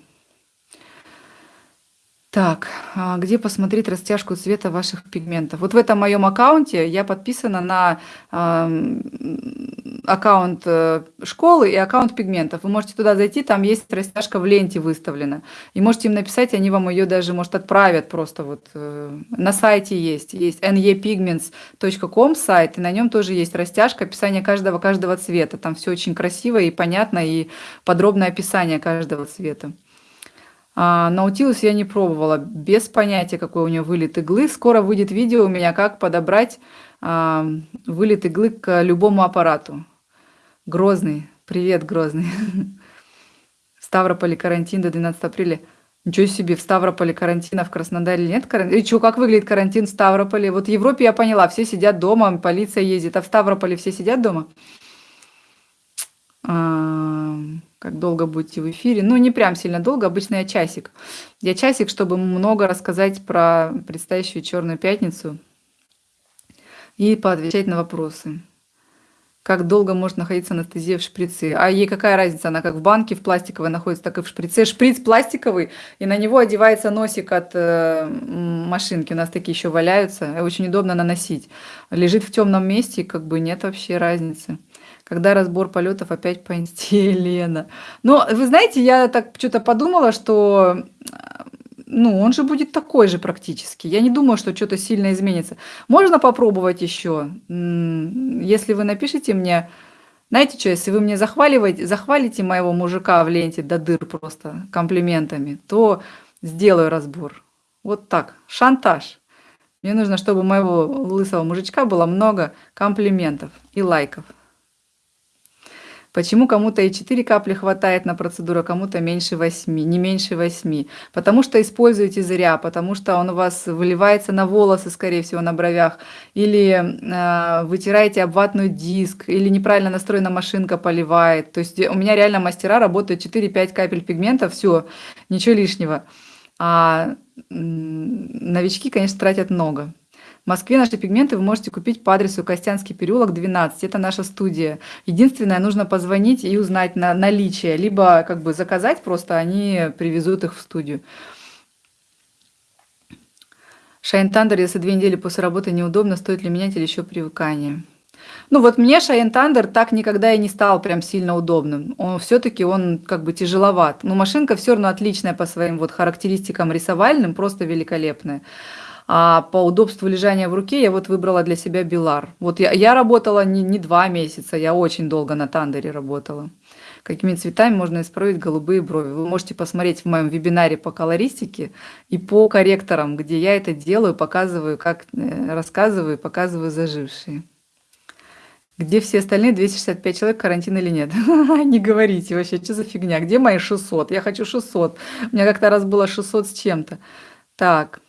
Так, а где посмотреть растяжку цвета ваших пигментов? Вот в этом моем аккаунте я подписана на э, аккаунт школы и аккаунт пигментов. Вы можете туда зайти, там есть растяжка в ленте выставлена. И можете им написать, они вам ее даже, может, отправят просто вот. Э, на сайте есть, есть nepigments.com сайт, и на нем тоже есть растяжка, описание каждого, каждого цвета. Там все очень красиво и понятно, и подробное описание каждого цвета. А, Наутилус я не пробовала, без понятия, какой у него вылет иглы. Скоро выйдет видео у меня, как подобрать а, вылет иглы к любому аппарату. Грозный. Привет, Грозный. В Ставрополе карантин до 12 апреля. Ничего себе, в Ставрополе карантина, в Краснодаре нет карантина. И что, как выглядит карантин в Ставрополе? Вот в Европе я поняла, все сидят дома, полиция ездит, а в Ставрополе все сидят дома? Как долго будете в эфире. Ну, не прям сильно долго, обычно я часик. Я часик, чтобы много рассказать про предстоящую Черную пятницу и поотвечать на вопросы. Как долго может находиться анестезия в шприце? А ей какая разница? Она как в банке в пластиковой находится, так и в шприце. Шприц пластиковый, и на него одевается носик от э, машинки. У нас такие еще валяются. Очень удобно наносить. Лежит в темном месте, и как бы нет вообще разницы когда разбор полетов опять по инсте Елена. Но вы знаете, я так что-то подумала, что ну, он же будет такой же практически. Я не думаю, что что-то сильно изменится. Можно попробовать еще. Если вы напишите мне, знаете что, если вы мне захваливаете, захвалите моего мужика в ленте до дыр просто комплиментами, то сделаю разбор. Вот так, шантаж. Мне нужно, чтобы моего лысого мужичка было много комплиментов и лайков. Почему кому-то и 4 капли хватает на процедуру, а кому-то меньше 8, не меньше 8? Потому что используете зря, потому что он у вас выливается на волосы, скорее всего, на бровях, или э, вытираете об диск, или неправильно настроена машинка поливает. То есть у меня реально мастера работают 4-5 капель пигмента, все, ничего лишнего. А новички, конечно, тратят много. Москве наши пигменты вы можете купить по адресу Костянский переулок, 12. Это наша студия. Единственное, нужно позвонить и узнать на наличие, либо как бы заказать просто, они привезут их в студию. Cheyenne Thunder, если две недели после работы неудобно, стоит ли менять или еще привыкание? Ну вот мне Cheyenne Thunder так никогда и не стал прям сильно удобным. Он все-таки он как бы тяжеловат. Но машинка все равно отличная по своим вот характеристикам рисовальным, просто великолепная. А по удобству лежания в руке я вот выбрала для себя Bellar. Вот я, я работала не, не два месяца, я очень долго на Thunder е работала. Какими цветами можно исправить голубые брови? Вы можете посмотреть в моем вебинаре по колористике и по корректорам, где я это делаю, показываю, как э, рассказываю, показываю зажившие. Где все остальные 265 человек, карантин или нет? Не говорите вообще, что за фигня? Где мои 600? Я хочу 600. У меня как-то раз было 600 с чем-то. Так.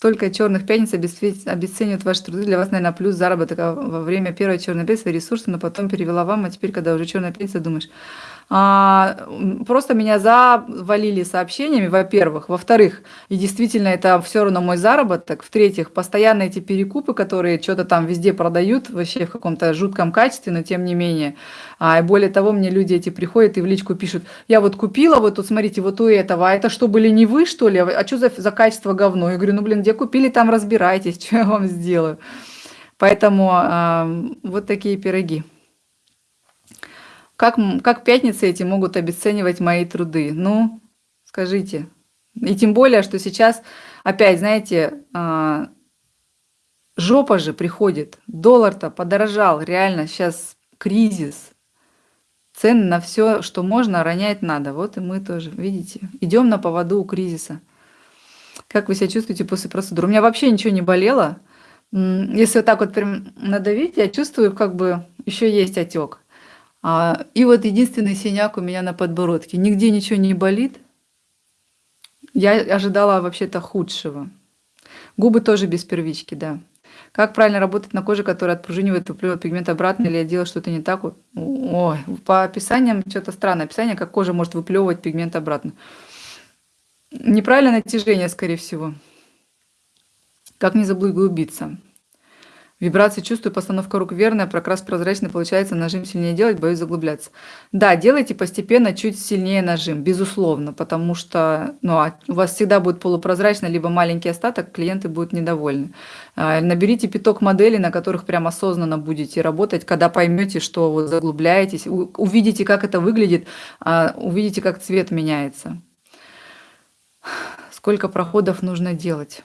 Столько черных пятниц обесценивают ваши труды. Для вас, наверное, плюс заработок а во время первой черной пятницы ресурсы, но потом перевела вам, а теперь, когда уже черная пятница, думаешь, просто меня завалили сообщениями, во-первых. Во-вторых, и действительно это все равно мой заработок. В-третьих, постоянно эти перекупы, которые что-то там везде продают, вообще в каком-то жутком качестве, но тем не менее. А, и более того, мне люди эти приходят и в личку пишут, я вот купила, вот тут смотрите, вот у этого, а это что, были не вы, что ли? А что за, за качество говно? Я говорю, ну блин, где купили, там разбирайтесь, что я вам сделаю. Поэтому э, вот такие пироги. Как, как пятницы эти могут обесценивать мои труды? Ну, скажите. И тем более, что сейчас, опять, знаете, а, жопа же приходит. Доллар-то подорожал, реально сейчас кризис. Цены на все, что можно, ронять надо. Вот и мы тоже, видите, идем на поводу у кризиса. Как вы себя чувствуете после процедуры? У меня вообще ничего не болело. Если вот так вот прям надавить, я чувствую, как бы еще есть отек. А, и вот единственный синяк у меня на подбородке. Нигде ничего не болит. Я ожидала вообще-то худшего. Губы тоже без первички, да. Как правильно работать на коже, которая отпружинивает, выплевывает пигмент обратно, или я делаю что-то не так? Ой, по описаниям что-то странное описание, как кожа может выплевывать пигмент обратно. Неправильное натяжение, скорее всего. Как не заблудиться? Вибрации чувствую, постановка рук верная, прокрас прозрачный, получается нажим сильнее делать, боюсь заглубляться. Да, делайте постепенно чуть сильнее нажим, безусловно, потому что ну, а у вас всегда будет полупрозрачно, либо маленький остаток, клиенты будут недовольны. А, наберите пяток моделей, на которых прям осознанно будете работать, когда поймете, что вы заглубляетесь, увидите, как это выглядит, а, увидите, как цвет меняется. Сколько проходов нужно делать?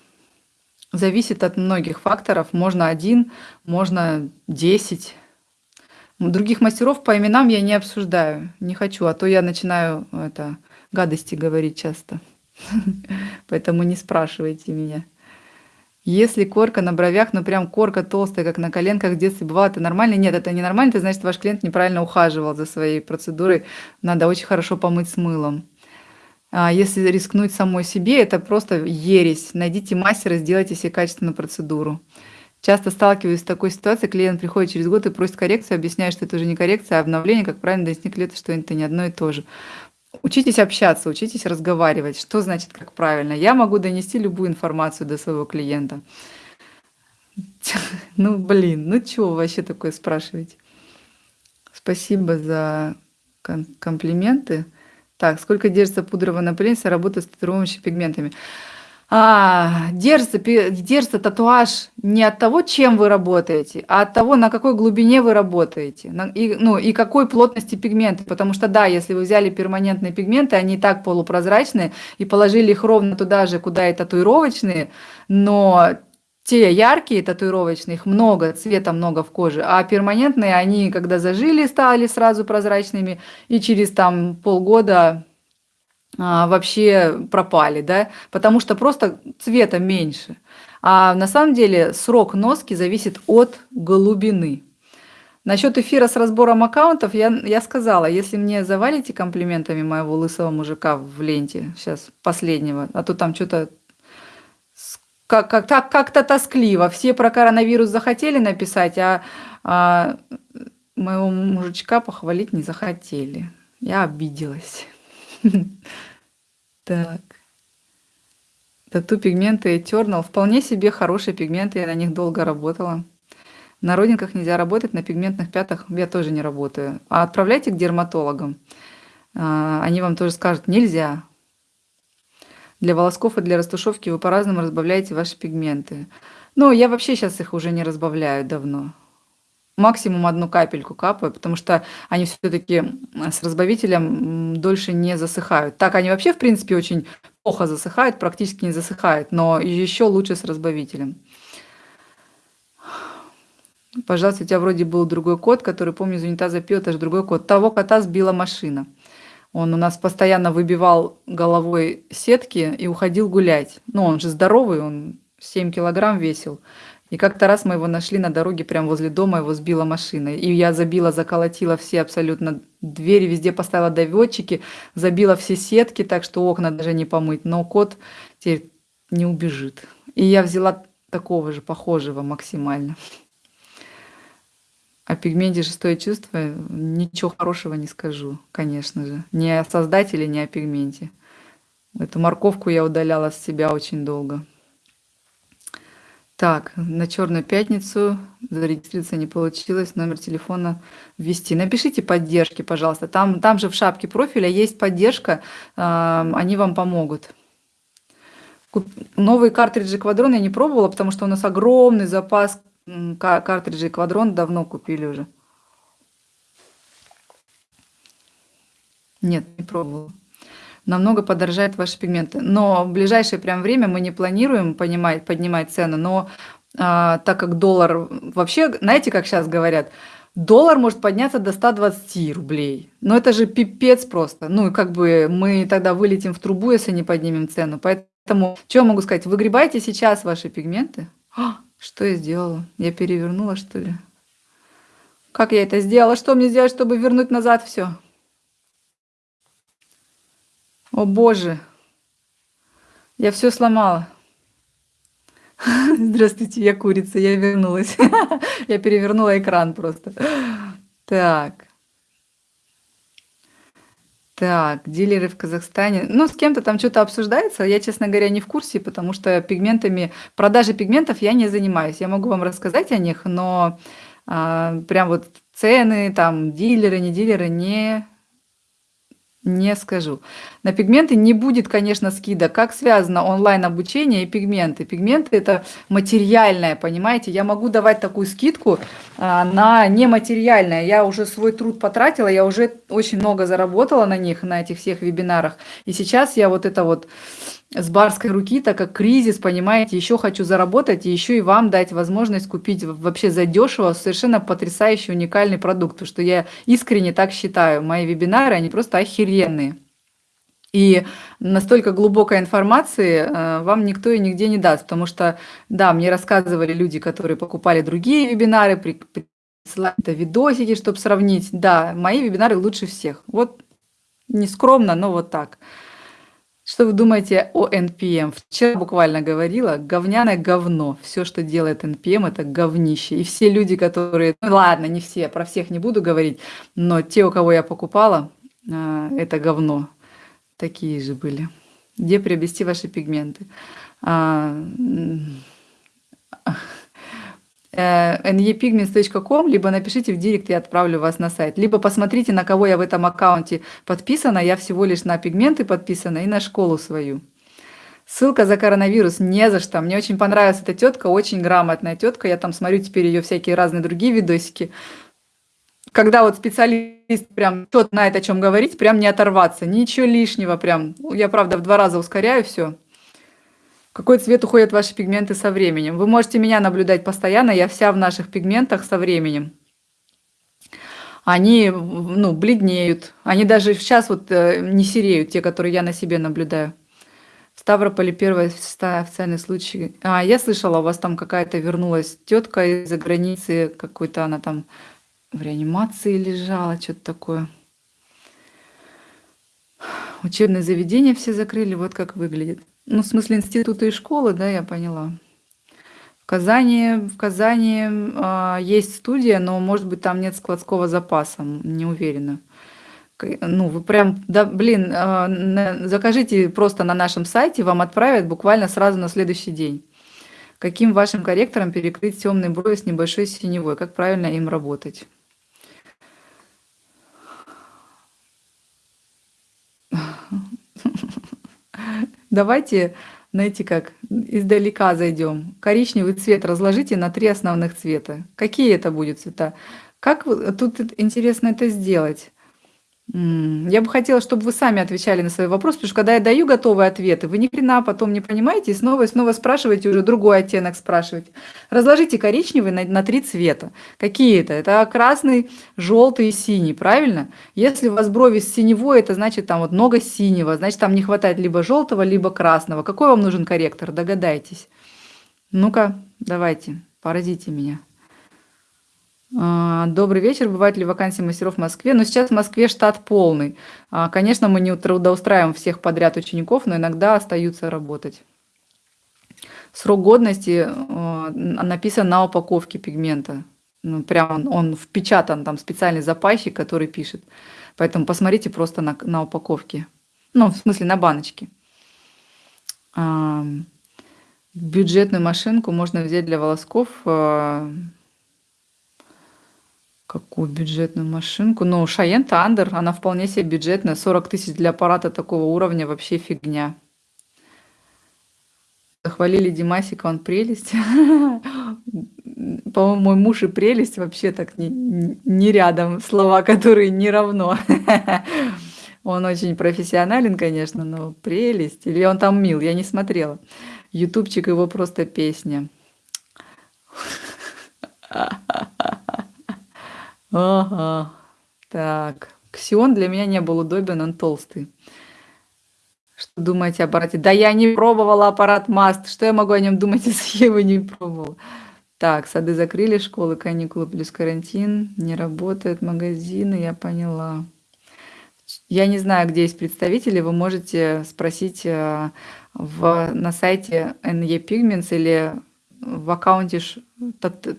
Зависит от многих факторов. Можно один, можно десять. Других мастеров по именам я не обсуждаю, не хочу, а то я начинаю это, гадости говорить часто. Поэтому не спрашивайте меня. Если корка на бровях, ну прям корка толстая, как на коленках в детстве бывало, это нормально? Нет, это не нормально, это значит, ваш клиент неправильно ухаживал за своей процедурой. Надо очень хорошо помыть с мылом. А если рискнуть самой себе, это просто ересь. Найдите мастера, сделайте себе качественную процедуру. Часто сталкиваюсь с такой ситуацией, клиент приходит через год и просит коррекцию, объясняет, что это уже не коррекция, а обновление, как правильно донести клиенту, что это не одно и то же. Учитесь общаться, учитесь разговаривать. Что значит как правильно? Я могу донести любую информацию до своего клиента. Ну, блин, ну чего вообще такое спрашиваете? Спасибо за комплименты. Так, сколько держится пудровая напыленица, работа с татуирующими пигментами? А, держится, держится татуаж не от того, чем вы работаете, а от того, на какой глубине вы работаете, на, и, ну, и какой плотности пигменты. Потому что, да, если вы взяли перманентные пигменты, они и так полупрозрачные, и положили их ровно туда же, куда и татуировочные, но те яркие татуировочные, их много, цвета много в коже, а перманентные, они когда зажили, стали сразу прозрачными, и через там полгода а, вообще пропали, да, потому что просто цвета меньше. А на самом деле срок носки зависит от глубины. Насчет эфира с разбором аккаунтов я, я сказала, если мне завалите комплиментами моего лысого мужика в ленте, сейчас последнего, а то там что-то как, как, так, как-то тоскливо. Все про коронавирус захотели написать, а, а моего мужичка похвалить не захотели. Я обиделась. Так. Тату пигменты Eternal вполне себе хорошие пигменты, я на них долго работала. На родинках нельзя работать, на пигментных пятах я тоже не работаю. А отправляйте к дерматологам. А, они вам тоже скажут, нельзя. Для волосков и для растушевки вы по-разному разбавляете ваши пигменты. Но я вообще сейчас их уже не разбавляю давно. Максимум одну капельку капаю, потому что они все-таки с разбавителем дольше не засыхают. Так они вообще, в принципе, очень плохо засыхают, практически не засыхают, но еще лучше с разбавителем. Пожалуйста, у тебя вроде был другой кот, который, помню, из унитаза пил, это же другой кот. Того кота сбила машина. Он у нас постоянно выбивал головой сетки и уходил гулять. Ну, он же здоровый, он 7 килограмм весил. И как-то раз мы его нашли на дороге прямо возле дома, его сбила машина. И я забила, заколотила все абсолютно двери, везде поставила доводчики, забила все сетки, так что окна даже не помыть. Но кот теперь не убежит. И я взяла такого же, похожего максимально. О пигменте «Шестое чувство» ничего хорошего не скажу, конечно же. Ни о создателе, ни о пигменте. Эту морковку я удаляла с себя очень долго. Так, на Черную пятницу зарегистрироваться не получилось, номер телефона ввести. Напишите поддержки, пожалуйста. Там, там же в шапке профиля есть поддержка, э, они вам помогут. Куп... Новые картриджи Квадрон я не пробовала, потому что у нас огромный запас картриджей Квадрон давно купили уже. Нет, не пробовала намного подорожают ваши пигменты. Но в ближайшее прям время мы не планируем понимать, поднимать цену, но а, так как доллар вообще, знаете, как сейчас говорят, доллар может подняться до 120 рублей. Но это же пипец просто. Ну и как бы мы тогда вылетим в трубу, если не поднимем цену. Поэтому, что я могу сказать, выгребайте сейчас ваши пигменты. А, что я сделала? Я перевернула, что ли? Как я это сделала? Что мне сделать, чтобы вернуть назад все? О боже, я все сломала. Здравствуйте, я курица, я вернулась. Я перевернула экран просто. Так. Так, дилеры в Казахстане. Ну, с кем-то там что-то обсуждается. Я, честно говоря, не в курсе, потому что пигментами, продажей пигментов я не занимаюсь. Я могу вам рассказать о них, но а, прям вот цены, там, дилеры, не дилеры, не не скажу. На пигменты не будет, конечно, скидок. Как связано онлайн-обучение и пигменты? Пигменты – это материальное, понимаете? Я могу давать такую скидку а, на нематериальное. Я уже свой труд потратила, я уже очень много заработала на них, на этих всех вебинарах. И сейчас я вот это вот с барской руки, так как кризис, понимаете, еще хочу заработать и еще и вам дать возможность купить вообще задешево совершенно потрясающий уникальный продукт, потому что я искренне так считаю. Мои вебинары, они просто охеренные. И настолько глубокой информации э, вам никто и нигде не даст, потому что, да, мне рассказывали люди, которые покупали другие вебинары, присылали видосики, чтобы сравнить. Да, мои вебинары лучше всех. Вот не скромно, но вот так. Что вы думаете о NPM? Вчера буквально говорила, говняное говно. Все, что делает NPM, это говнище. И все люди, которые... Ну ладно, не все, про всех не буду говорить, но те, у кого я покупала, а, это говно. Такие же были. Где приобрести ваши пигменты? А, nepigments.com, либо напишите в директ, я отправлю вас на сайт. Либо посмотрите, на кого я в этом аккаунте подписана. Я всего лишь на пигменты подписана и на школу свою. Ссылка за коронавирус, не за что. Мне очень понравилась эта тетка, очень грамотная тетка. Я там смотрю теперь ее всякие разные другие видосики. Когда вот специалист прям что-то знает, о чем говорить, прям не оторваться, ничего лишнего прям. Я, правда, в два раза ускоряю все какой цвет уходят ваши пигменты со временем. Вы можете меня наблюдать постоянно, я вся в наших пигментах со временем. Они ну, бледнеют, они даже сейчас вот э, не сереют, те, которые я на себе наблюдаю. В Ставрополе первый официальный случай. А, я слышала, у вас там какая-то вернулась тетка из-за границы, какой-то она там в реанимации лежала, что-то такое. Учебные заведения все закрыли, вот как выглядит. Ну, в смысле институты и школы, да, я поняла. В Казани, в Казани э, есть студия, но, может быть, там нет складского запаса, не уверена. ну, вы прям, да, блин, а, закажите просто на нашем сайте, вам отправят буквально сразу на следующий день. Каким вашим корректором перекрыть темные брови с небольшой синевой? Как правильно им работать? Давайте, знаете как, издалека зайдем. Коричневый цвет разложите на три основных цвета. Какие это будут цвета? Как тут интересно это сделать? Я бы хотела, чтобы вы сами отвечали на свои вопросы, потому что когда я даю готовые ответы, вы ни хрена потом не понимаете и снова и снова спрашиваете, уже другой оттенок спрашиваете. Разложите коричневый на, на три цвета. Какие это? Это красный, желтый и синий, правильно? Если у вас брови синевой, это значит там вот много синего, значит там не хватает либо желтого, либо красного. Какой вам нужен корректор? Догадайтесь. Ну-ка, давайте, поразите меня. А, добрый вечер. Бывают ли вакансии мастеров в Москве? Но ну, сейчас в Москве штат полный. А, конечно, мы не трудоустраиваем всех подряд учеников, но иногда остаются работать. Срок годности а, написан на упаковке пигмента. Ну, прям он, он впечатан, там специальный запайщик, который пишет. Поэтому посмотрите просто на, на упаковке. Ну, в смысле, на баночке. Бюджетную машинку можно взять для волосков Какую бюджетную машинку? Ну, Шаен Тандер, она вполне себе бюджетная. 40 тысяч для аппарата такого уровня вообще фигня. Захвалили Димасика, он прелесть. По-моему, мой муж и прелесть вообще так не, не рядом. Слова, которые не равно. Он очень профессионален, конечно, но прелесть. Или он там мил, я не смотрела. Ютубчик его просто песня. Ага. Так. Ксион для меня не был удобен, он толстый. Что думаете о аппарате? Да я не пробовала аппарат Маст. Что я могу о нем думать, если я его не пробовала? Так, сады закрыли, школы, каникулы плюс карантин. Не работают магазины, я поняла. Я не знаю, где есть представители. Вы можете спросить э, в, на сайте NE Pigments или в аккаунте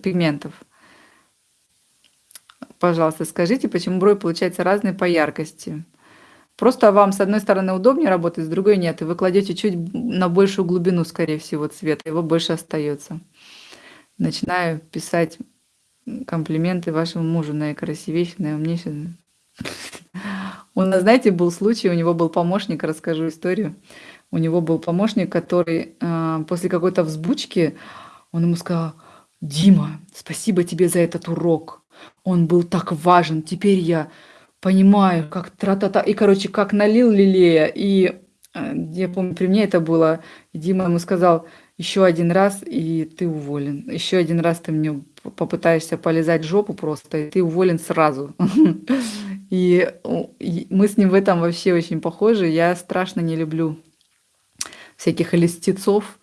пигментов. Пожалуйста, скажите, почему брови получаются разные по яркости? Просто вам с одной стороны удобнее работать, с другой нет. И вы кладете чуть на большую глубину, скорее всего, цвета, его больше остается. Начинаю писать комплименты вашему мужу, наикрасивейший, наиумнейший. У нас, знаете, был случай, у него был помощник, расскажу историю. У него был помощник, который э, после какой-то взбучки, он ему сказал, Дима, спасибо тебе за этот урок. Он был так важен. Теперь я понимаю, как тра-та-та. И, короче, как налил лилея. И э, я помню, при мне это было. Дима ему сказал, еще один раз, и ты уволен. Еще один раз ты мне попытаешься полезать жопу просто, и ты уволен сразу. И мы с ним в этом вообще очень похожи. Я страшно не люблю всяких листецов,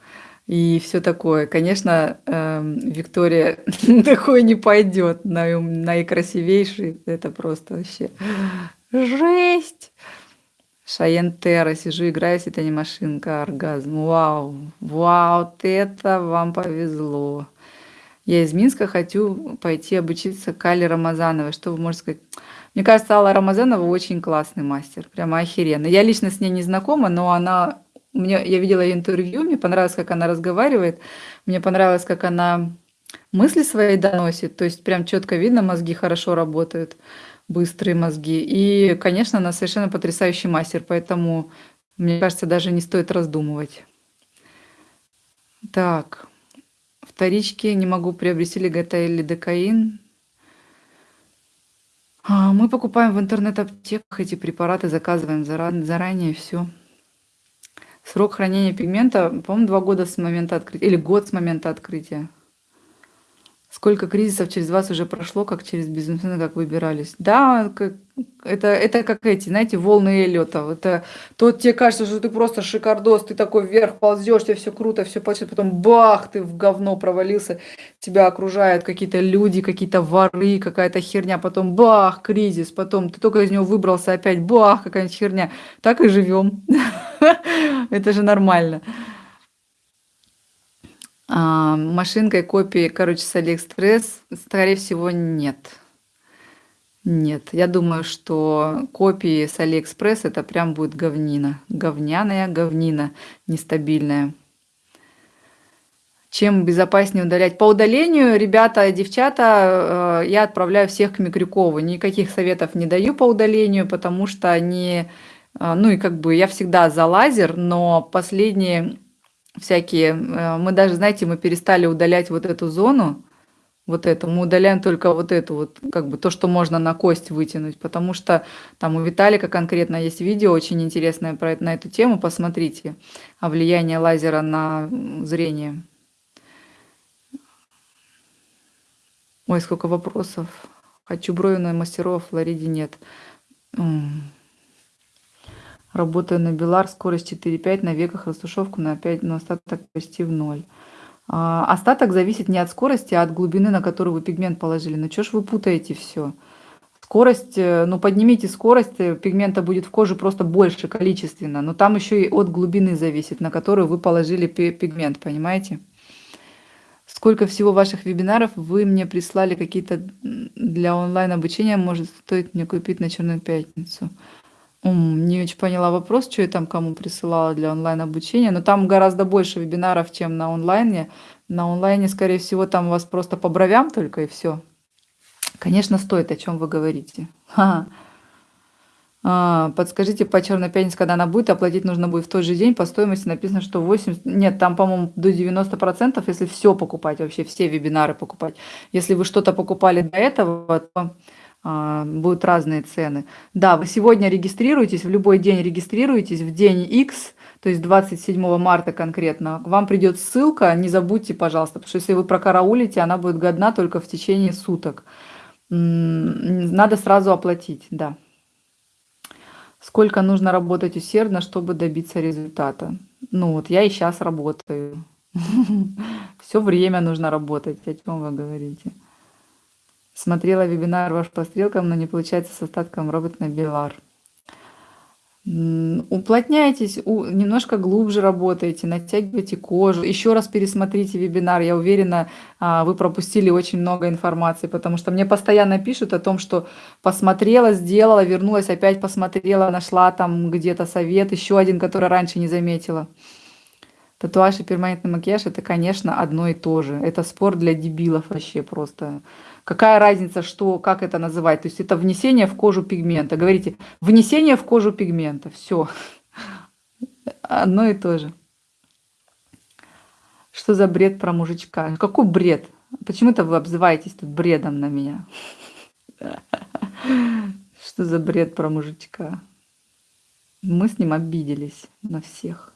и все такое. Конечно, эм, Виктория такой не пойдет, на, наикрасивейший. Это просто вообще жесть. Шаен Терра, сижу, играю, если это не машинка, оргазм. Вау, вау, вот это вам повезло. Я из Минска хочу пойти обучиться к Алле Рамазановой. Что вы можете сказать? Мне кажется, Алла Рамазанова очень классный мастер, прямо охеренно. Я лично с ней не знакома, но она мне, я видела ее интервью, мне понравилось, как она разговаривает, мне понравилось, как она мысли свои доносит, то есть прям четко видно, мозги хорошо работают, быстрые мозги. И, конечно, она совершенно потрясающий мастер, поэтому, мне кажется, даже не стоит раздумывать. Так, вторички не могу приобрести лигота или декаин. А, мы покупаем в интернет-аптеках эти препараты, заказываем заранее, все. Срок хранения пигмента, по-моему, два года с момента открытия, или год с момента открытия. Сколько кризисов через вас уже прошло, как через бизнесмена, как выбирались? Да, это, это как эти, знаете, волны Эллиота. Это то тебе кажется, что ты просто шикардос, ты такой вверх ползешь, тебе все круто, все получится, потом бах, ты в говно провалился, тебя окружают какие-то люди, какие-то воры, какая-то херня, потом бах, кризис, потом ты только из него выбрался, опять бах, какая-нибудь херня. Так и живем. Это же нормально. А, машинкой копии, короче, с Алиэкспресс, скорее всего, нет. Нет, я думаю, что копии с Алиэкспресс это прям будет говнина. Говняная говнина, нестабильная. Чем безопаснее удалять? По удалению, ребята, девчата, э, я отправляю всех к Микрюкову. Никаких советов не даю по удалению, потому что они... Э, ну и как бы я всегда за лазер, но последние всякие... Э, мы даже, знаете, мы перестали удалять вот эту зону, вот эту. Мы удаляем только вот эту вот, как бы то, что можно на кость вытянуть, потому что там у Виталика конкретно есть видео очень интересное про, на эту тему, посмотрите, о влиянии лазера на зрение. Ой, сколько вопросов. Хочу брови на мастеров, в Флориде нет. Работаю на Белар, скорость 4,5, на веках растушевку на 5, но остаток почти в ноль. А, остаток зависит не от скорости, а от глубины, на которую вы пигмент положили. Ну что ж вы путаете все? Скорость, э, ну поднимите скорость, э, пигмента будет в коже просто больше количественно, но там еще и от глубины зависит, на которую вы положили пигмент, понимаете? Сколько всего ваших вебинаров вы мне прислали какие-то для онлайн-обучения, может стоит мне купить на Черную Пятницу? Не очень поняла вопрос, что я там кому присылала для онлайн-обучения, но там гораздо больше вебинаров, чем на онлайне. На онлайне, скорее всего, там у вас просто по бровям только и все. Конечно, стоит, о чем вы говорите. Ха -ха. А, подскажите, по черной пятнице, когда она будет, оплатить нужно будет в тот же день. По стоимости написано, что 80... Нет, там, по-моему, до 90%, если все покупать, вообще все вебинары покупать. Если вы что-то покупали до этого, то будут разные цены. Да, вы сегодня регистрируетесь, в любой день регистрируетесь, в день X, то есть 27 марта конкретно, вам придет ссылка, не забудьте, пожалуйста, потому что если вы прокараулите, она будет годна только в течение суток. Надо сразу оплатить, да. Сколько нужно работать усердно, чтобы добиться результата? Ну вот, я и сейчас работаю. Все время нужно работать, о чем вы говорите. Смотрела вебинар ваш по стрелкам, но не получается с остатком робот на Белар. Уплотняйтесь, немножко глубже работаете, натягивайте кожу. Еще раз пересмотрите вебинар. Я уверена, а, вы пропустили очень много информации, потому что мне постоянно пишут о том, что посмотрела, сделала, вернулась, опять посмотрела, нашла там где-то совет, еще один, который раньше не заметила. Татуаж и перманентный макияж – это, конечно, одно и то же. Это спор для дебилов вообще просто. Какая разница, что, как это называть? То есть это внесение в кожу пигмента. Говорите, внесение в кожу пигмента. Все. Одно и то же. Что за бред про мужичка? Какой бред? Почему-то вы обзываетесь тут бредом на меня. Что за бред про мужичка? Мы с ним обиделись на всех.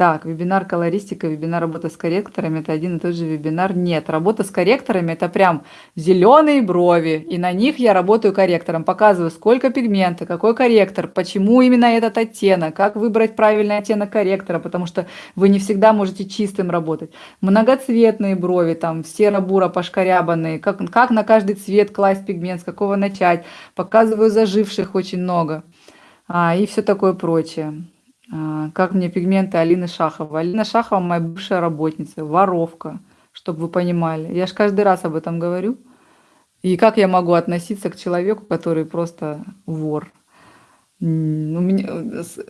Так, вебинар колористика, вебинар работа с корректорами – это один и тот же вебинар. Нет, работа с корректорами – это прям зеленые брови, и на них я работаю корректором. Показываю, сколько пигмента, какой корректор, почему именно этот оттенок, как выбрать правильный оттенок корректора, потому что вы не всегда можете чистым работать. Многоцветные брови, там серо-буро пошкарябанные, как, как на каждый цвет класть пигмент, с какого начать. Показываю заживших очень много а, и все такое прочее. А, как мне пигменты Алины Шахова. Алина Шахова моя бывшая работница, воровка, чтобы вы понимали. Я же каждый раз об этом говорю. И как я могу относиться к человеку, который просто вор? У меня,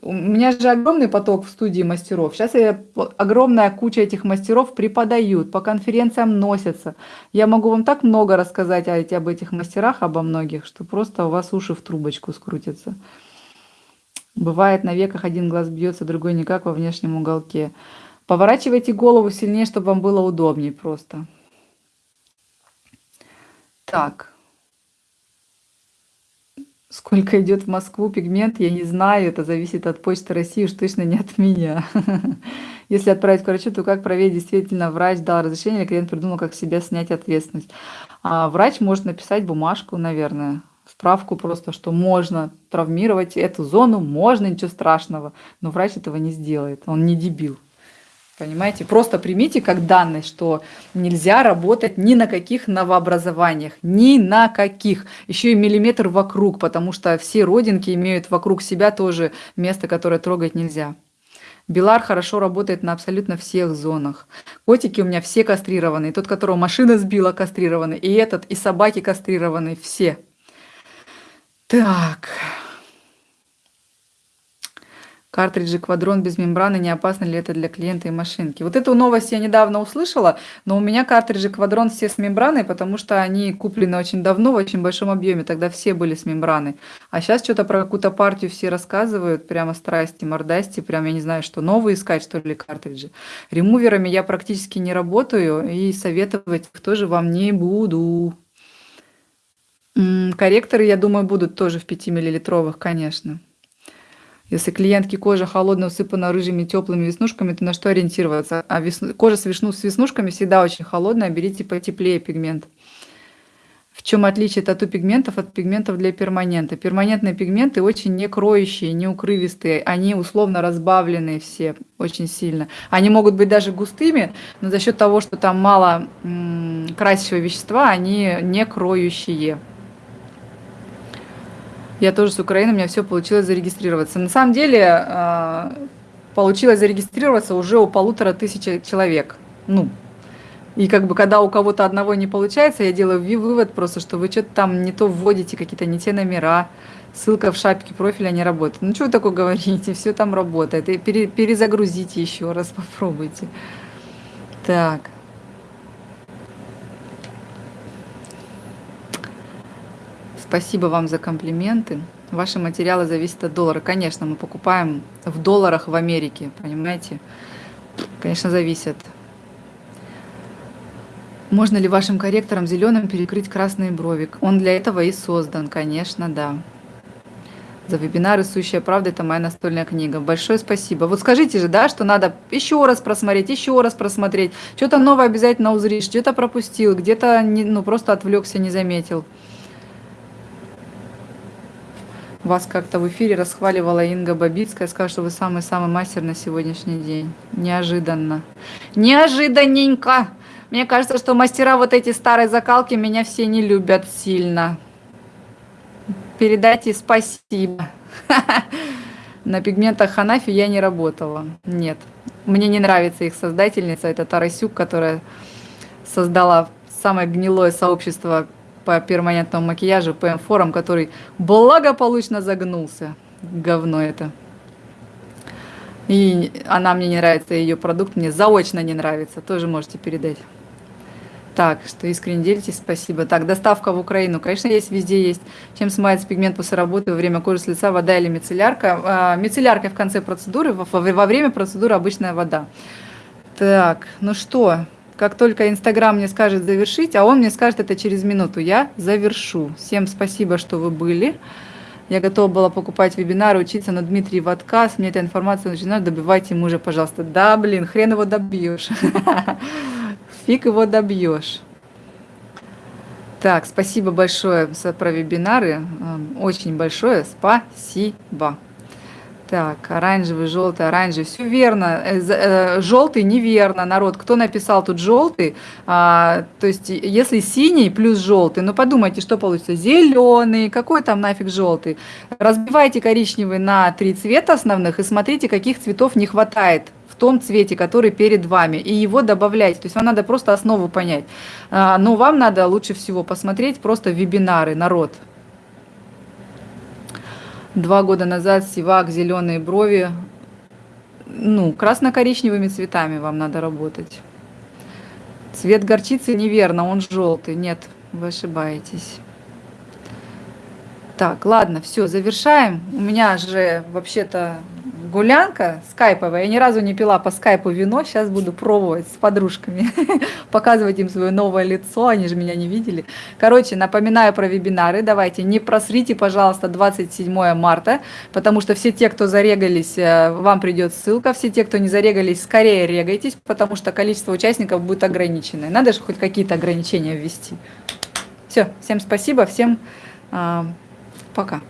у меня же огромный поток в студии мастеров. Сейчас я, огромная куча этих мастеров преподают, по конференциям носятся. Я могу вам так много рассказать об этих мастерах, обо многих, что просто у вас уши в трубочку скрутятся. Бывает на веках один глаз бьется, другой никак во внешнем уголке. Поворачивайте голову сильнее, чтобы вам было удобнее просто. Так. Сколько идет в Москву пигмент, я не знаю. Это зависит от Почты России, уж точно не от меня. Если отправить к врачу, то как проверить, действительно врач дал разрешение, или клиент придумал, как себя снять ответственность. А врач может написать бумажку, наверное, справку просто, что можно травмировать эту зону, можно, ничего страшного. Но врач этого не сделает, он не дебил. Понимаете? Просто примите как данность, что нельзя работать ни на каких новообразованиях, ни на каких. Еще и миллиметр вокруг, потому что все родинки имеют вокруг себя тоже место, которое трогать нельзя. Белар хорошо работает на абсолютно всех зонах. Котики у меня все кастрированные. Тот, которого машина сбила, кастрированный. И этот, и собаки кастрированные. Все. Так. Картриджи Квадрон без мембраны, не опасно ли это для клиента и машинки? Вот эту новость я недавно услышала, но у меня картриджи Квадрон все с мембраной, потому что они куплены очень давно, в очень большом объеме, тогда все были с мембраной. А сейчас что-то про какую-то партию все рассказывают, прямо страсти, мордасти, прям я не знаю, что новые искать, что ли, картриджи. Ремуверами я практически не работаю и советовать тоже вам не буду. Корректоры, я думаю, будут тоже в 5-миллилитровых, конечно. Если клиентки кожа холодная, усыпана рыжими теплыми веснушками, то на что ориентироваться? А весну... кожа с, вишну... с веснушками всегда очень холодная, берите потеплее пигмент. В чем отличие тату-пигментов от пигментов для перманента? Перманентные пигменты очень не кроющие, не укрывистые, они условно разбавленные все очень сильно. Они могут быть даже густыми, но за счет того, что там мало красящего вещества, они не кроющие. Я тоже с Украины, у меня все получилось зарегистрироваться. На самом деле а, получилось зарегистрироваться уже у полутора тысяч человек. Ну, и как бы когда у кого-то одного не получается, я делаю вывод просто, что вы что-то там не то вводите, какие-то не те номера, ссылка в шапке профиля не работает. Ну что вы такое говорите, все там работает. И пере, перезагрузите еще раз, попробуйте. Так. Спасибо вам за комплименты. Ваши материалы зависят от доллара. Конечно, мы покупаем в долларах в Америке, понимаете? Конечно, зависят. Можно ли вашим корректором зеленым перекрыть красный бровик? Он для этого и создан, конечно, да. За вебинары «Сущая правда» – это моя настольная книга. Большое спасибо. Вот скажите же, да, что надо еще раз просмотреть, еще раз просмотреть. Что-то новое обязательно узришь, где-то пропустил, где-то ну, просто отвлекся, не заметил. Вас как-то в эфире расхваливала Инга Бабицкая, сказала, что вы самый-самый мастер на сегодняшний день. Неожиданно. Неожиданненько! Мне кажется, что мастера вот эти старой закалки меня все не любят сильно. Передайте спасибо. На пигментах Ханафи я не работала. Нет. Мне не нравится их создательница. Это Тарасюк, которая создала самое гнилое сообщество по перманентному макияжу Forum, который благополучно загнулся. Говно это. И она мне не нравится, ее продукт мне заочно не нравится. Тоже можете передать. Так, что искренне делитесь, спасибо. Так, доставка в Украину, конечно, есть, везде есть. Чем смывается пигмент после работы во время кожи с лица, вода или мицеллярка? А, мицеллярка в конце процедуры, во, во время процедуры обычная вода. Так, ну что, как только Инстаграм мне скажет завершить, а он мне скажет это через минуту, я завершу. Всем спасибо, что вы были. Я готова была покупать вебинары, учиться, но Дмитрий в отказ. Мне эта информация начинает, добивайте мужа, пожалуйста. Да, блин, хрен его добьешь. Фиг его добьешь. Так, спасибо большое за про вебинары. Очень большое спасибо. Так, оранжевый, желтый, оранжевый. Все верно. Э, э, желтый неверно, народ. Кто написал тут желтый? А, то есть, если синий плюс желтый, ну подумайте, что получится. Зеленый, какой там нафиг желтый? Разбивайте коричневый на три цвета основных и смотрите, каких цветов не хватает в том цвете, который перед вами, и его добавляйте. То есть вам надо просто основу понять. А, но вам надо лучше всего посмотреть просто вебинары, народ. Два года назад сивак, зеленые брови. Ну, красно-коричневыми цветами вам надо работать. Цвет горчицы неверно, он желтый. Нет, вы ошибаетесь. Так, ладно, все, завершаем. У меня же вообще-то гулянка скайповая. Я ни разу не пила по скайпу вино. Сейчас буду пробовать с подружками, показывать им свое новое лицо. Они же меня не видели. Короче, напоминаю про вебинары. Давайте не просрите, пожалуйста, 27 марта, потому что все те, кто зарегались, э, вам придет ссылка. Все те, кто не зарегались, скорее регайтесь, потому что количество участников будет ограниченное. Надо же хоть какие-то ограничения ввести. Все, всем спасибо, всем э, пока.